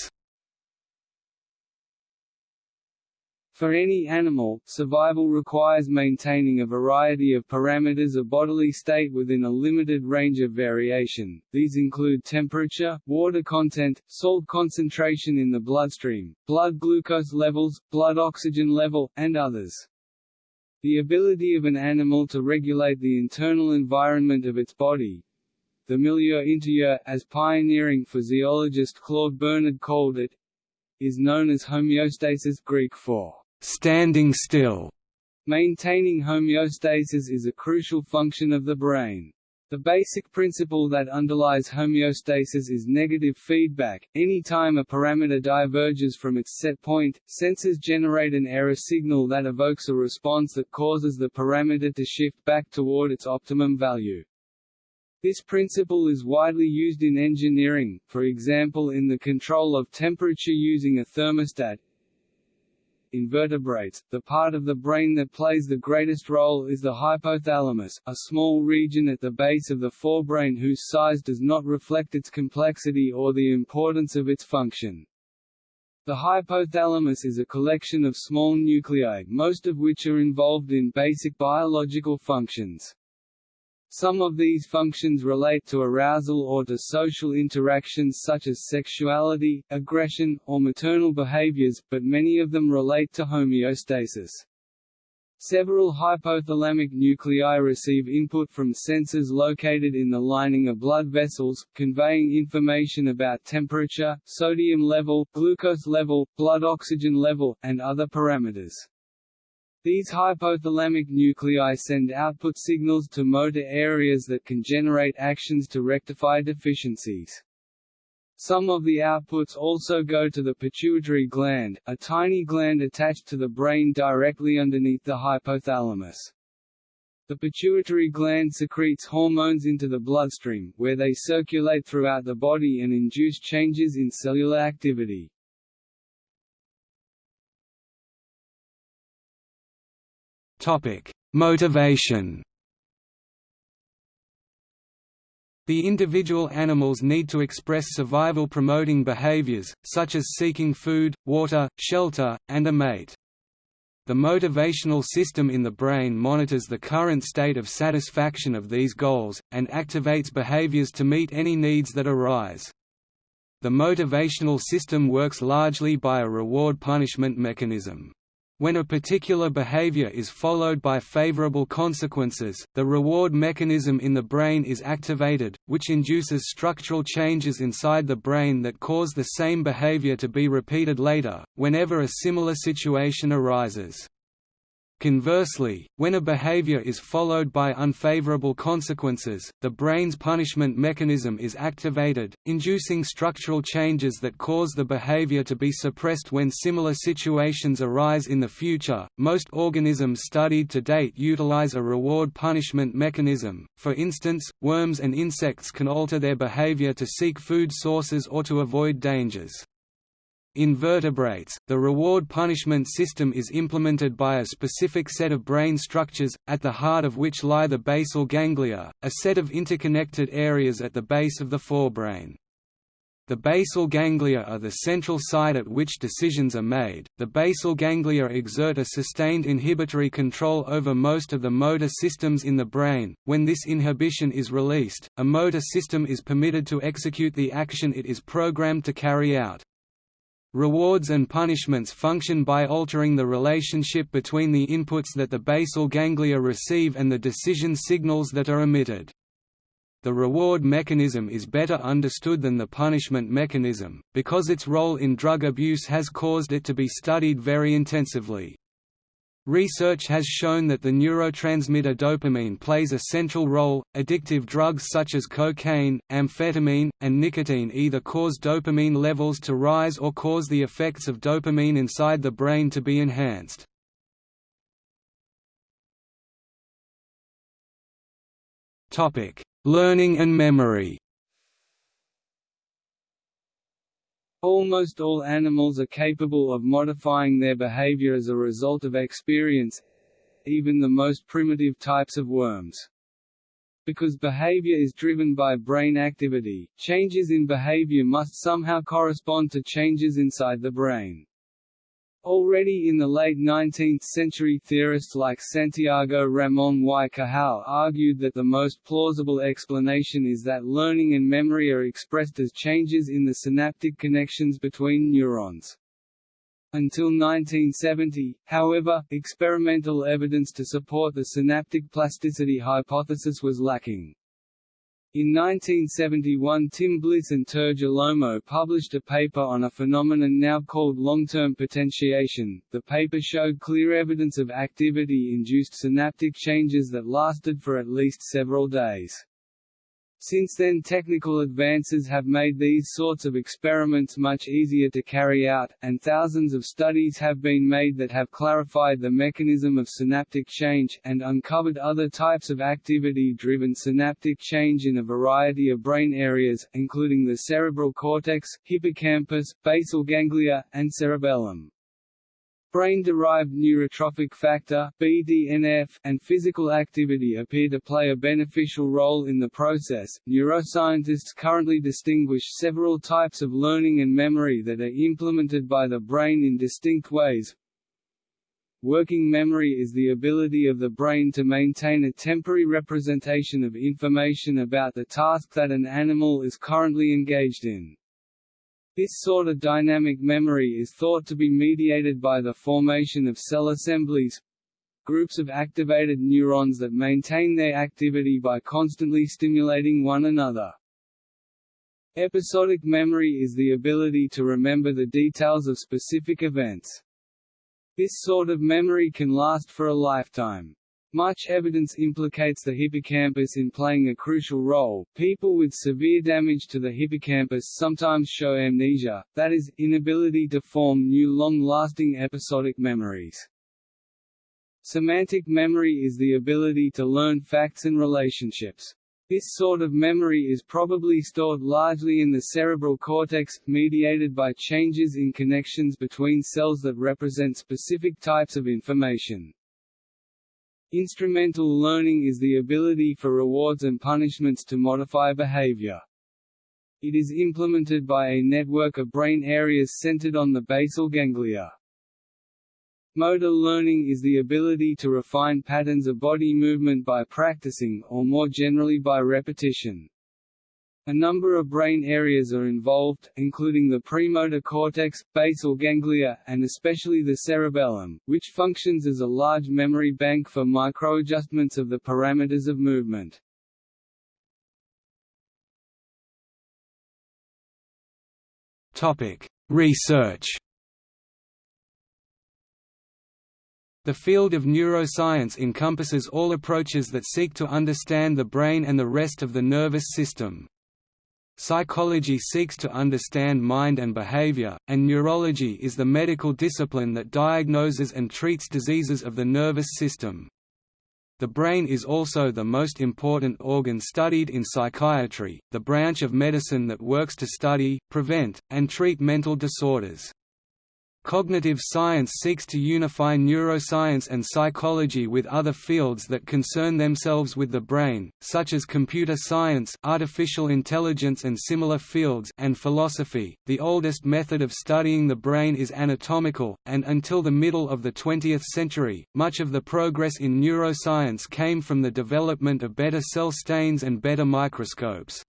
[SPEAKER 1] For any animal, survival requires maintaining a variety of parameters of bodily state within a limited range of variation. These include temperature, water content, salt concentration in the bloodstream, blood glucose levels, blood oxygen level, and others. The ability of an animal to regulate the internal environment of its body, the milieu intérieur, as pioneering physiologist Claude Bernard called it, is known as homeostasis Greek for standing still. Maintaining homeostasis is a crucial function of the brain. The basic principle that underlies homeostasis is negative feedback. Any time a parameter diverges from its set point, sensors generate an error signal that evokes a response that causes the parameter to shift back toward its optimum value. This principle is widely used in engineering, for example in the control of temperature using a thermostat, Invertebrates, the part of the brain that plays the greatest role is the hypothalamus, a small region at the base of the forebrain whose size does not reflect its complexity or the importance of its function. The hypothalamus is a collection of small nuclei, most of which are involved in basic biological functions. Some of these functions relate to arousal or to social interactions such as sexuality, aggression, or maternal behaviors, but many of them relate to homeostasis. Several hypothalamic nuclei receive input from sensors located in the lining of blood vessels, conveying information about temperature, sodium level, glucose level, blood oxygen level, and other parameters. These hypothalamic nuclei send output signals to motor areas that can generate actions to rectify deficiencies. Some of the outputs also go to the pituitary gland, a tiny gland attached to the brain directly underneath the hypothalamus. The pituitary gland secretes hormones into the bloodstream, where they circulate throughout the body and induce changes in cellular activity.
[SPEAKER 2] Topic: Motivation. The individual animals need to express survival-promoting behaviors, such as seeking food, water, shelter, and a mate. The motivational system in the brain monitors the current state of satisfaction of these goals, and activates behaviors to meet any needs that arise. The motivational system works largely by a reward-punishment mechanism. When a particular behavior is followed by favorable consequences, the reward mechanism in the brain is activated, which induces structural changes inside the brain that cause the same behavior to be repeated later, whenever a similar situation arises. Conversely, when a behavior is followed by unfavorable consequences, the brain's punishment mechanism is activated, inducing structural changes that cause the behavior to be suppressed when similar situations arise in the future. Most organisms studied to date utilize a reward punishment mechanism, for instance, worms and insects can alter their behavior to seek food sources or to avoid dangers. In vertebrates, the reward-punishment system is implemented by a specific set of brain structures, at the heart of which lie the basal ganglia, a set of interconnected areas at the base of the forebrain. The basal ganglia are the central site at which decisions are made. The basal ganglia exert a sustained inhibitory control over most of the motor systems in the brain. When this inhibition is released, a motor system is permitted to execute the action it is programmed to carry out. Rewards and punishments function by altering the relationship between the inputs that the basal ganglia receive and the decision signals that are emitted. The reward mechanism is better understood than the punishment mechanism, because its role in drug abuse has caused it to be studied very intensively. Research has shown that the neurotransmitter dopamine plays a central role. Addictive drugs such as cocaine, amphetamine, and nicotine either cause dopamine levels to rise or cause the effects of dopamine inside the brain to be enhanced. Topic: Learning and memory.
[SPEAKER 1] Almost all animals are capable of modifying their behavior as a result of experience even the most primitive types of worms. Because behavior is driven by brain activity, changes in behavior must somehow correspond to changes inside the brain. Already in the late 19th century theorists like Santiago Ramón y Cajal argued that the most plausible explanation is that learning and memory are expressed as changes in the synaptic connections between neurons. Until 1970, however, experimental evidence to support the synaptic plasticity hypothesis was lacking. In 1971 Tim Bliss and Terje Lømo published a paper on a phenomenon now called long-term potentiation. The paper showed clear evidence of activity-induced synaptic changes that lasted for at least several days. Since then technical advances have made these sorts of experiments much easier to carry out, and thousands of studies have been made that have clarified the mechanism of synaptic change, and uncovered other types of activity-driven synaptic change in a variety of brain areas, including the cerebral cortex, hippocampus, basal ganglia, and cerebellum. Brain-derived neurotrophic factor (BDNF) and physical activity appear to play a beneficial role in the process. Neuroscientists currently distinguish several types of learning and memory that are implemented by the brain in distinct ways. Working memory is the ability of the brain to maintain a temporary representation of information about the task that an animal is currently engaged in. This sort of dynamic memory is thought to be mediated by the formation of cell assemblies groups of activated neurons that maintain their activity by constantly stimulating one another. Episodic memory is the ability to remember the details of specific events. This sort of memory can last for a lifetime. Much evidence implicates the hippocampus in playing a crucial role. People with severe damage to the hippocampus sometimes show amnesia, that is, inability to form new long-lasting episodic memories. Semantic memory is the ability to learn facts and relationships. This sort of memory is probably stored largely in the cerebral cortex, mediated by changes in connections between cells that represent specific types of information. Instrumental learning is the ability for rewards and punishments to modify behavior. It is implemented by a network of brain areas centered on the basal ganglia. Motor learning is the ability to refine patterns of body movement by practicing, or more generally by repetition. A number of brain areas are involved, including the premotor cortex, basal ganglia, and especially the cerebellum, which functions as a large memory bank for microadjustments of the parameters of movement.
[SPEAKER 2] Research The field of neuroscience encompasses all approaches that seek to understand the brain and the rest of the nervous system. Psychology seeks to understand mind and behavior, and neurology is the medical discipline that diagnoses and treats diseases of the nervous system. The brain is also the most important organ studied in psychiatry, the branch of medicine that works to study, prevent, and treat mental disorders. Cognitive science seeks to unify neuroscience and psychology with other fields that concern themselves with the brain, such as computer science, artificial intelligence and similar fields, and philosophy. The oldest method of studying the brain is anatomical, and until the middle of the 20th century, much of the progress in neuroscience came from the development of better cell stains and better microscopes.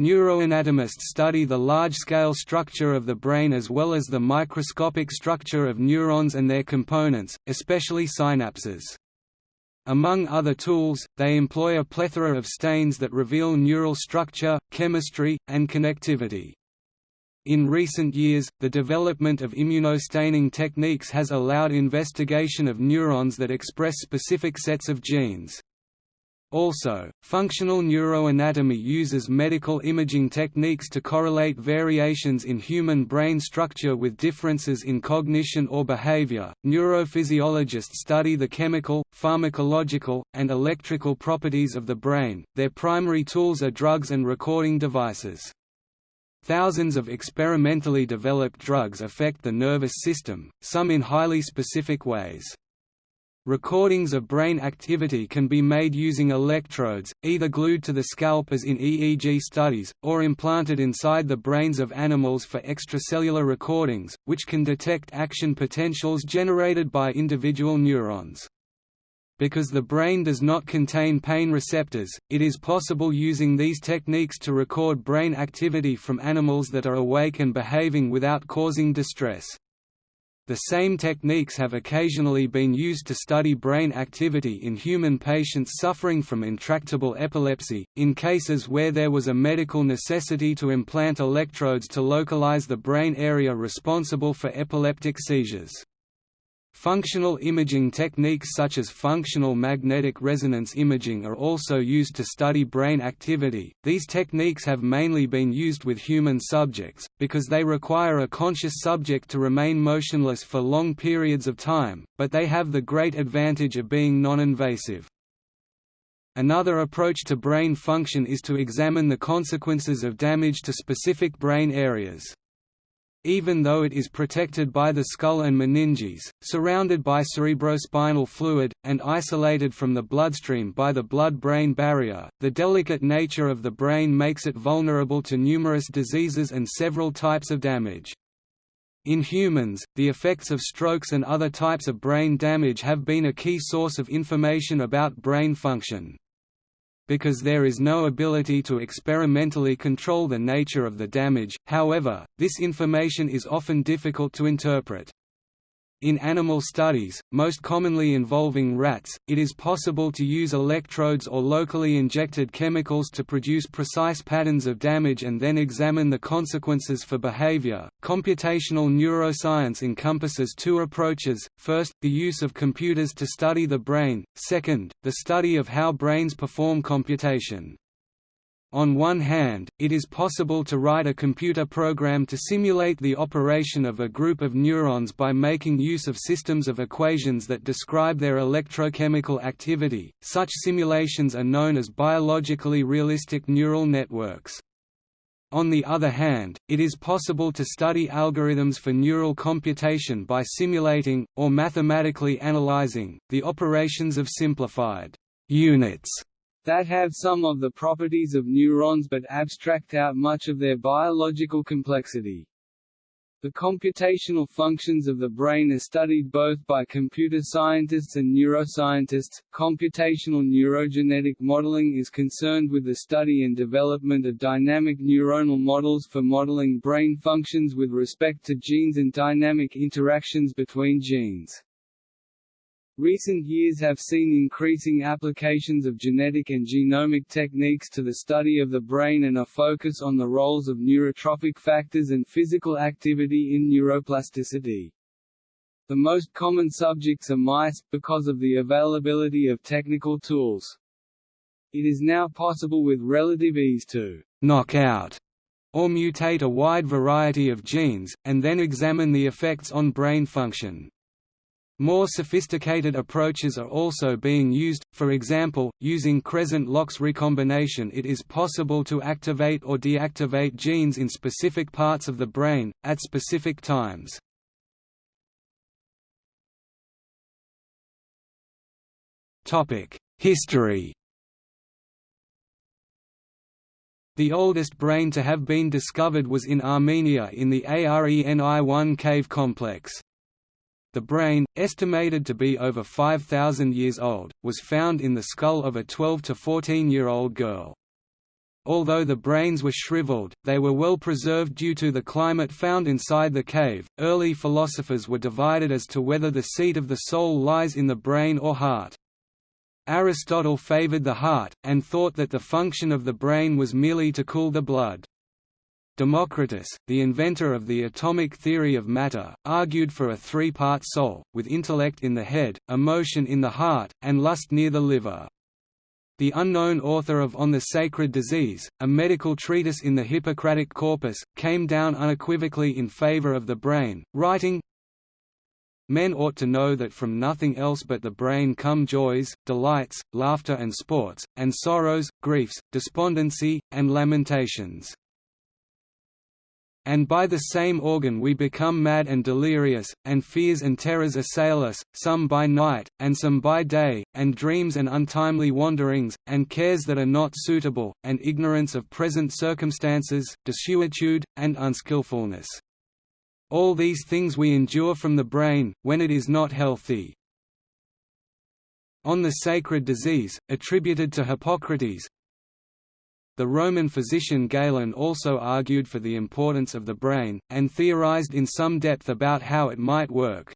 [SPEAKER 2] Neuroanatomists study the large-scale structure of the brain as well as the microscopic structure of neurons and their components, especially synapses. Among other tools, they employ a plethora of stains that reveal neural structure, chemistry, and connectivity. In recent years, the development of immunostaining techniques has allowed investigation of neurons that express specific sets of genes. Also, functional neuroanatomy uses medical imaging techniques to correlate variations in human brain structure with differences in cognition or behavior. Neurophysiologists study the chemical, pharmacological, and electrical properties of the brain. Their primary tools are drugs and recording devices. Thousands of experimentally developed drugs affect the nervous system, some in highly specific ways. Recordings of brain activity can be made using electrodes, either glued to the scalp as in EEG studies, or implanted inside the brains of animals for extracellular recordings, which can detect action potentials generated by individual neurons. Because the brain does not contain pain receptors, it is possible using these techniques to record brain activity from animals that are awake and behaving without causing distress. The same techniques have occasionally been used to study brain activity in human patients suffering from intractable epilepsy, in cases where there was a medical necessity to implant electrodes to localize the brain area responsible for epileptic seizures. Functional imaging techniques such as functional magnetic resonance imaging are also used to study brain activity. These techniques have mainly been used with human subjects, because they require a conscious subject to remain motionless for long periods of time, but they have the great advantage of being non-invasive. Another approach to brain function is to examine the consequences of damage to specific brain areas. Even though it is protected by the skull and meninges, surrounded by cerebrospinal fluid, and isolated from the bloodstream by the blood-brain barrier, the delicate nature of the brain makes it vulnerable to numerous diseases and several types of damage. In humans, the effects of strokes and other types of brain damage have been a key source of information about brain function because there is no ability to experimentally control the nature of the damage, however, this information is often difficult to interpret. In animal studies, most commonly involving rats, it is possible to use electrodes or locally injected chemicals to produce precise patterns of damage and then examine the consequences for behavior. Computational neuroscience encompasses two approaches first, the use of computers to study the brain, second, the study of how brains perform computation. On one hand, it is possible to write a computer program to simulate the operation of a group of neurons by making use of systems of equations that describe their electrochemical activity. Such simulations are known as biologically realistic neural networks. On the other hand, it is possible to study algorithms for neural computation by simulating, or mathematically analyzing, the operations of simplified units
[SPEAKER 1] that have some of the properties of neurons but abstract out much of their biological complexity. The computational functions of the brain are studied both by computer scientists and neuroscientists. Computational neurogenetic modeling is concerned with the study and development of dynamic neuronal models for modeling brain functions with respect to genes and dynamic interactions between genes. Recent years have seen increasing applications of genetic and genomic techniques to the study of the brain and a focus on the roles of neurotrophic factors and physical activity in neuroplasticity. The most common subjects are mice, because of the availability of technical tools. It is now possible with relative ease to
[SPEAKER 2] «knock out» or mutate a wide variety of genes, and then examine the effects on brain function. More sophisticated approaches are also being used, for example, using crescent-Lox recombination it is possible to activate or deactivate genes in specific parts of the brain, at specific times. History The oldest brain to have been discovered was in Armenia in the Areni-1 cave complex. The brain, estimated to be over 5,000 years old, was found in the skull of a 12 to 14-year-old girl. Although the brains were shriveled, they were well preserved due to the climate found inside the cave. Early philosophers were divided as to whether the seat of the soul lies in the brain or heart. Aristotle favored the heart, and thought that the function of the brain was merely to cool the blood. Democritus, the inventor of the atomic theory of matter, argued for a three-part soul, with intellect in the head, emotion in the heart, and lust near the liver. The unknown author of On the Sacred Disease, a medical treatise in the Hippocratic corpus, came down unequivocally in favor of the brain, writing, Men ought to know that from nothing else but the brain come joys, delights, laughter and sports, and sorrows, griefs, despondency, and lamentations and by the same organ we become mad and delirious, and fears and terrors assail us, some by night, and some by day, and dreams and untimely wanderings, and cares that are not suitable, and ignorance of present circumstances, desuetude, and unskilfulness. All these things we endure from the brain, when it is not healthy. On the sacred disease, attributed to Hippocrates, the Roman physician Galen also argued for the importance of the brain, and theorized in some depth about how it might work.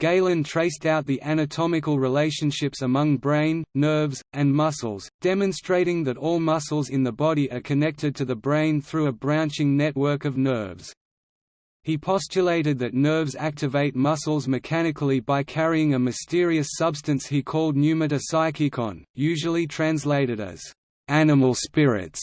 [SPEAKER 2] Galen traced out the anatomical relationships among brain, nerves, and muscles, demonstrating that all muscles in the body are connected to the brain through a branching network of nerves. He postulated that nerves activate muscles mechanically by carrying a mysterious substance he called pneumata psychikon, usually translated as animal spirits.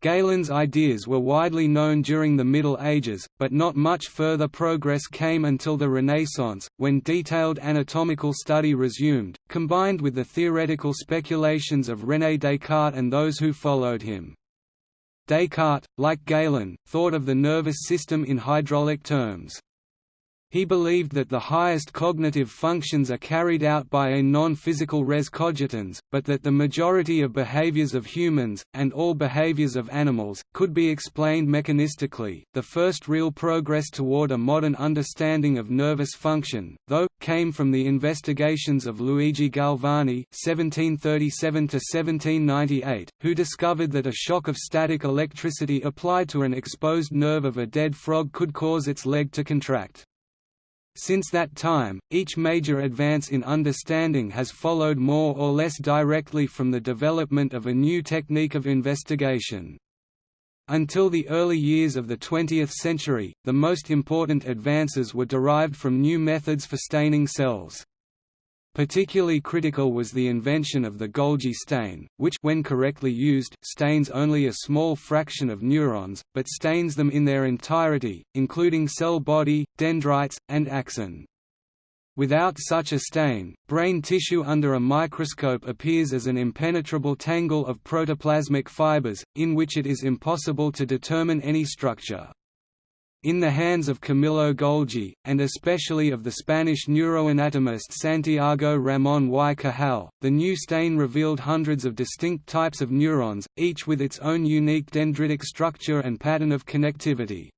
[SPEAKER 2] Galen's ideas were widely known during the Middle Ages, but not much further progress came until the Renaissance, when detailed anatomical study resumed, combined with the theoretical speculations of René Descartes and those who followed him. Descartes, like Galen, thought of the nervous system in hydraulic terms. He believed that the highest cognitive functions are carried out by a non-physical res cogitans, but that the majority of behaviors of humans, and all behaviors of animals, could be explained mechanistically. The first real progress toward a modern understanding of nervous function, though, came from the investigations of Luigi Galvani (1737–1798), who discovered that a shock of static electricity applied to an exposed nerve of a dead frog could cause its leg to contract. Since that time, each major advance in understanding has followed more or less directly from the development of a new technique of investigation. Until the early years of the 20th century, the most important advances were derived from new methods for staining cells. Particularly critical was the invention of the Golgi stain, which when correctly used, stains only a small fraction of neurons, but stains them in their entirety, including cell body, dendrites, and axon. Without such a stain, brain tissue under a microscope appears as an impenetrable tangle of protoplasmic fibers, in which it is impossible to determine any structure. In the hands of Camillo Golgi, and especially of the Spanish neuroanatomist Santiago Ramón y Cajal, the new stain revealed hundreds of distinct types of neurons, each with its own unique dendritic structure and pattern of connectivity.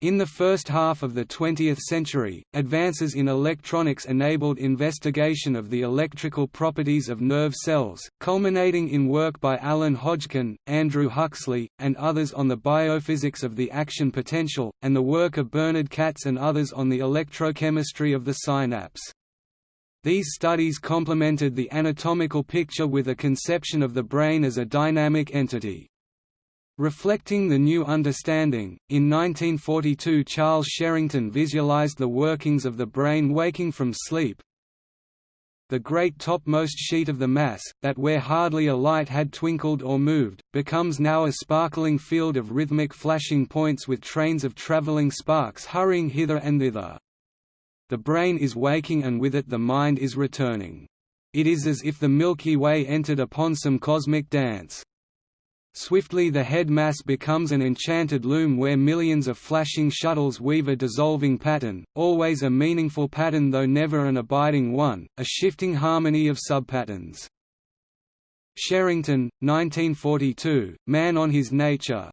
[SPEAKER 2] In the first half of the 20th century, advances in electronics enabled investigation of the electrical properties of nerve cells, culminating in work by Alan Hodgkin, Andrew Huxley, and others on the biophysics of the action potential, and the work of Bernard Katz and others on the electrochemistry of the synapse. These studies complemented the anatomical picture with a conception of the brain as a dynamic entity. Reflecting the new understanding, in 1942 Charles Sherrington visualized the workings of the brain waking from sleep. The great topmost sheet of the mass, that where hardly a light had twinkled or moved, becomes now a sparkling field of rhythmic flashing points with trains of traveling sparks hurrying hither and thither. The brain is waking and with it the mind is returning. It is as if the Milky Way entered upon some cosmic dance. Swiftly the head mass becomes an enchanted loom where millions of flashing shuttles weave a dissolving pattern, always a meaningful pattern though never an abiding one, a shifting harmony of subpatterns. Sherrington, 1942, Man on His Nature,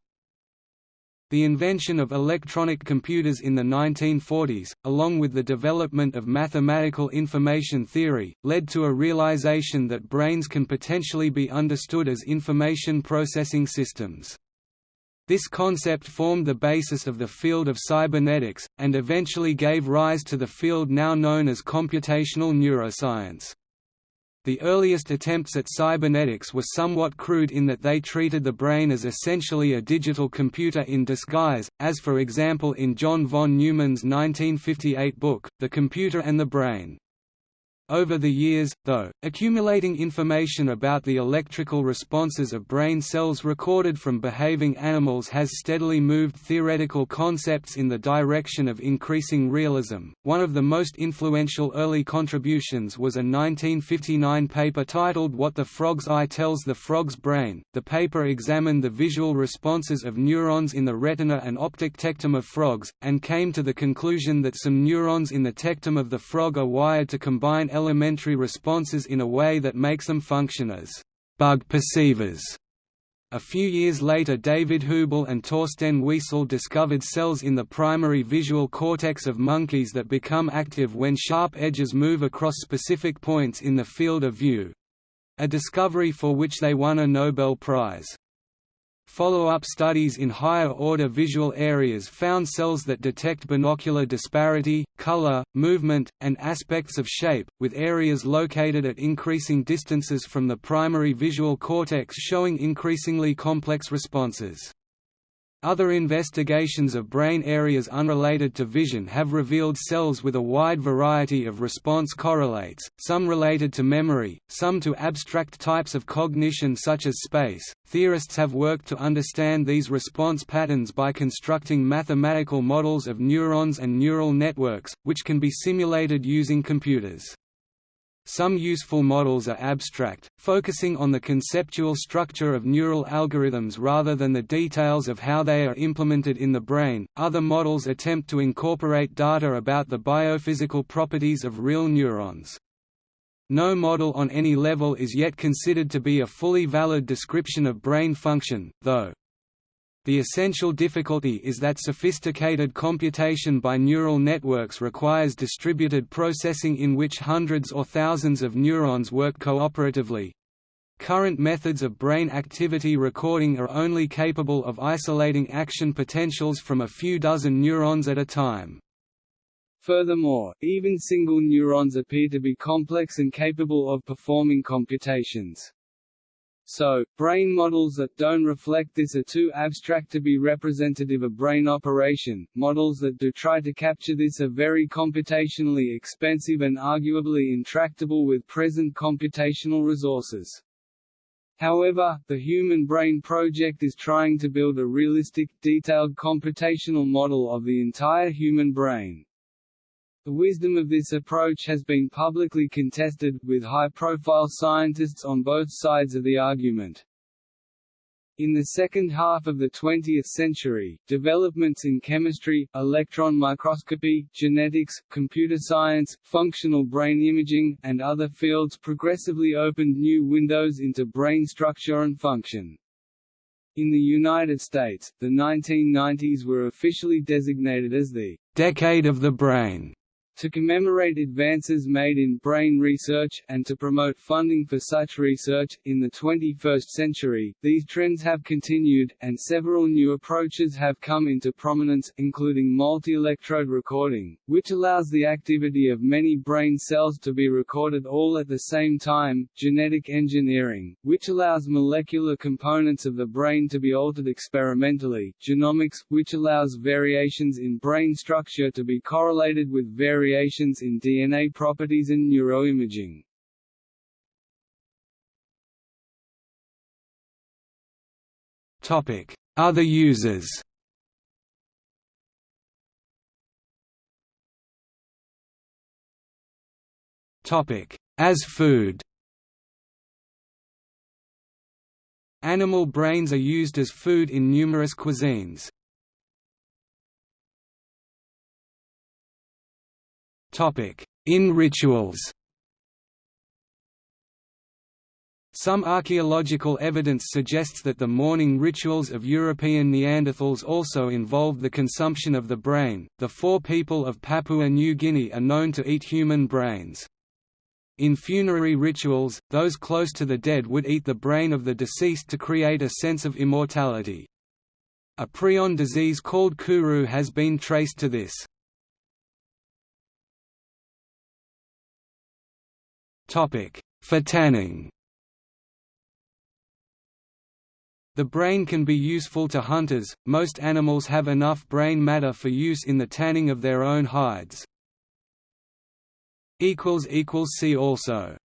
[SPEAKER 2] the invention of electronic computers in the 1940s, along with the development of mathematical information theory, led to a realization that brains can potentially be understood as information processing systems. This concept formed the basis of the field of cybernetics, and eventually gave rise to the field now known as computational neuroscience. The earliest attempts at cybernetics were somewhat crude in that they treated the brain as essentially a digital computer in disguise, as for example in John von Neumann's 1958 book, The Computer and the Brain. Over the years, though, accumulating information about the electrical responses of brain cells recorded from behaving animals has steadily moved theoretical concepts in the direction of increasing realism. One of the most influential early contributions was a 1959 paper titled What the Frog's Eye Tells the Frog's Brain. The paper examined the visual responses of neurons in the retina and optic tectum of frogs, and came to the conclusion that some neurons in the tectum of the frog are wired to combine elementary responses in a way that makes them function as bug perceivers. A few years later David Hubel and Torsten Wiesel discovered cells in the primary visual cortex of monkeys that become active when sharp edges move across specific points in the field of view—a discovery for which they won a Nobel Prize. Follow-up studies in higher-order visual areas found cells that detect binocular disparity, color, movement, and aspects of shape, with areas located at increasing distances from the primary visual cortex showing increasingly complex responses. Other investigations of brain areas unrelated to vision have revealed cells with a wide variety of response correlates, some related to memory, some to abstract types of cognition such as space. Theorists have worked to understand these response patterns by constructing mathematical models of neurons and neural networks, which can be simulated using computers. Some useful models are abstract, focusing on the conceptual structure of neural algorithms rather than the details of how they are implemented in the brain. Other models attempt to incorporate data about the biophysical properties of real neurons. No model on any level is yet considered to be a fully valid description of brain function, though. The essential difficulty is that sophisticated computation by neural networks requires distributed processing in which hundreds or thousands of neurons work cooperatively. Current methods of brain activity recording are only capable of isolating action potentials from a few dozen neurons at a time.
[SPEAKER 1] Furthermore, even single neurons appear to be complex and capable of performing computations. So, brain models that don't reflect this are too abstract to be representative of brain operation. Models that do try to capture this are very computationally expensive and arguably intractable with present computational resources. However, the Human Brain Project is trying to build a realistic, detailed computational model of the entire human brain. The wisdom of this approach has been publicly contested, with high-profile scientists on both sides of the argument. In the second half of the 20th century, developments in chemistry, electron microscopy, genetics, computer science, functional brain imaging, and other fields progressively opened new windows into brain structure and function. In the United States, the 1990s were officially designated as the «decade of the brain» To commemorate advances made in brain research, and to promote funding for such research, in the 21st century, these trends have continued, and several new approaches have come into prominence, including multi-electrode recording, which allows the activity of many brain cells to be recorded all at the same time, genetic engineering, which allows molecular components of the brain to be altered experimentally, genomics, which allows variations in brain structure to be correlated with variations variations in DNA properties and neuroimaging.
[SPEAKER 2] Topic: Other users As food Animal brains are used as food in numerous cuisines. In rituals Some archaeological evidence suggests that the mourning rituals of European Neanderthals also involved the consumption of the brain. The Fore people of Papua New Guinea are known to eat human brains. In funerary rituals, those close to the dead would eat the brain of the deceased to create a sense of immortality. A prion disease called kuru has been traced to this. For tanning. The brain can be useful to hunters, most animals have enough brain matter for use in the tanning of their own hides. See also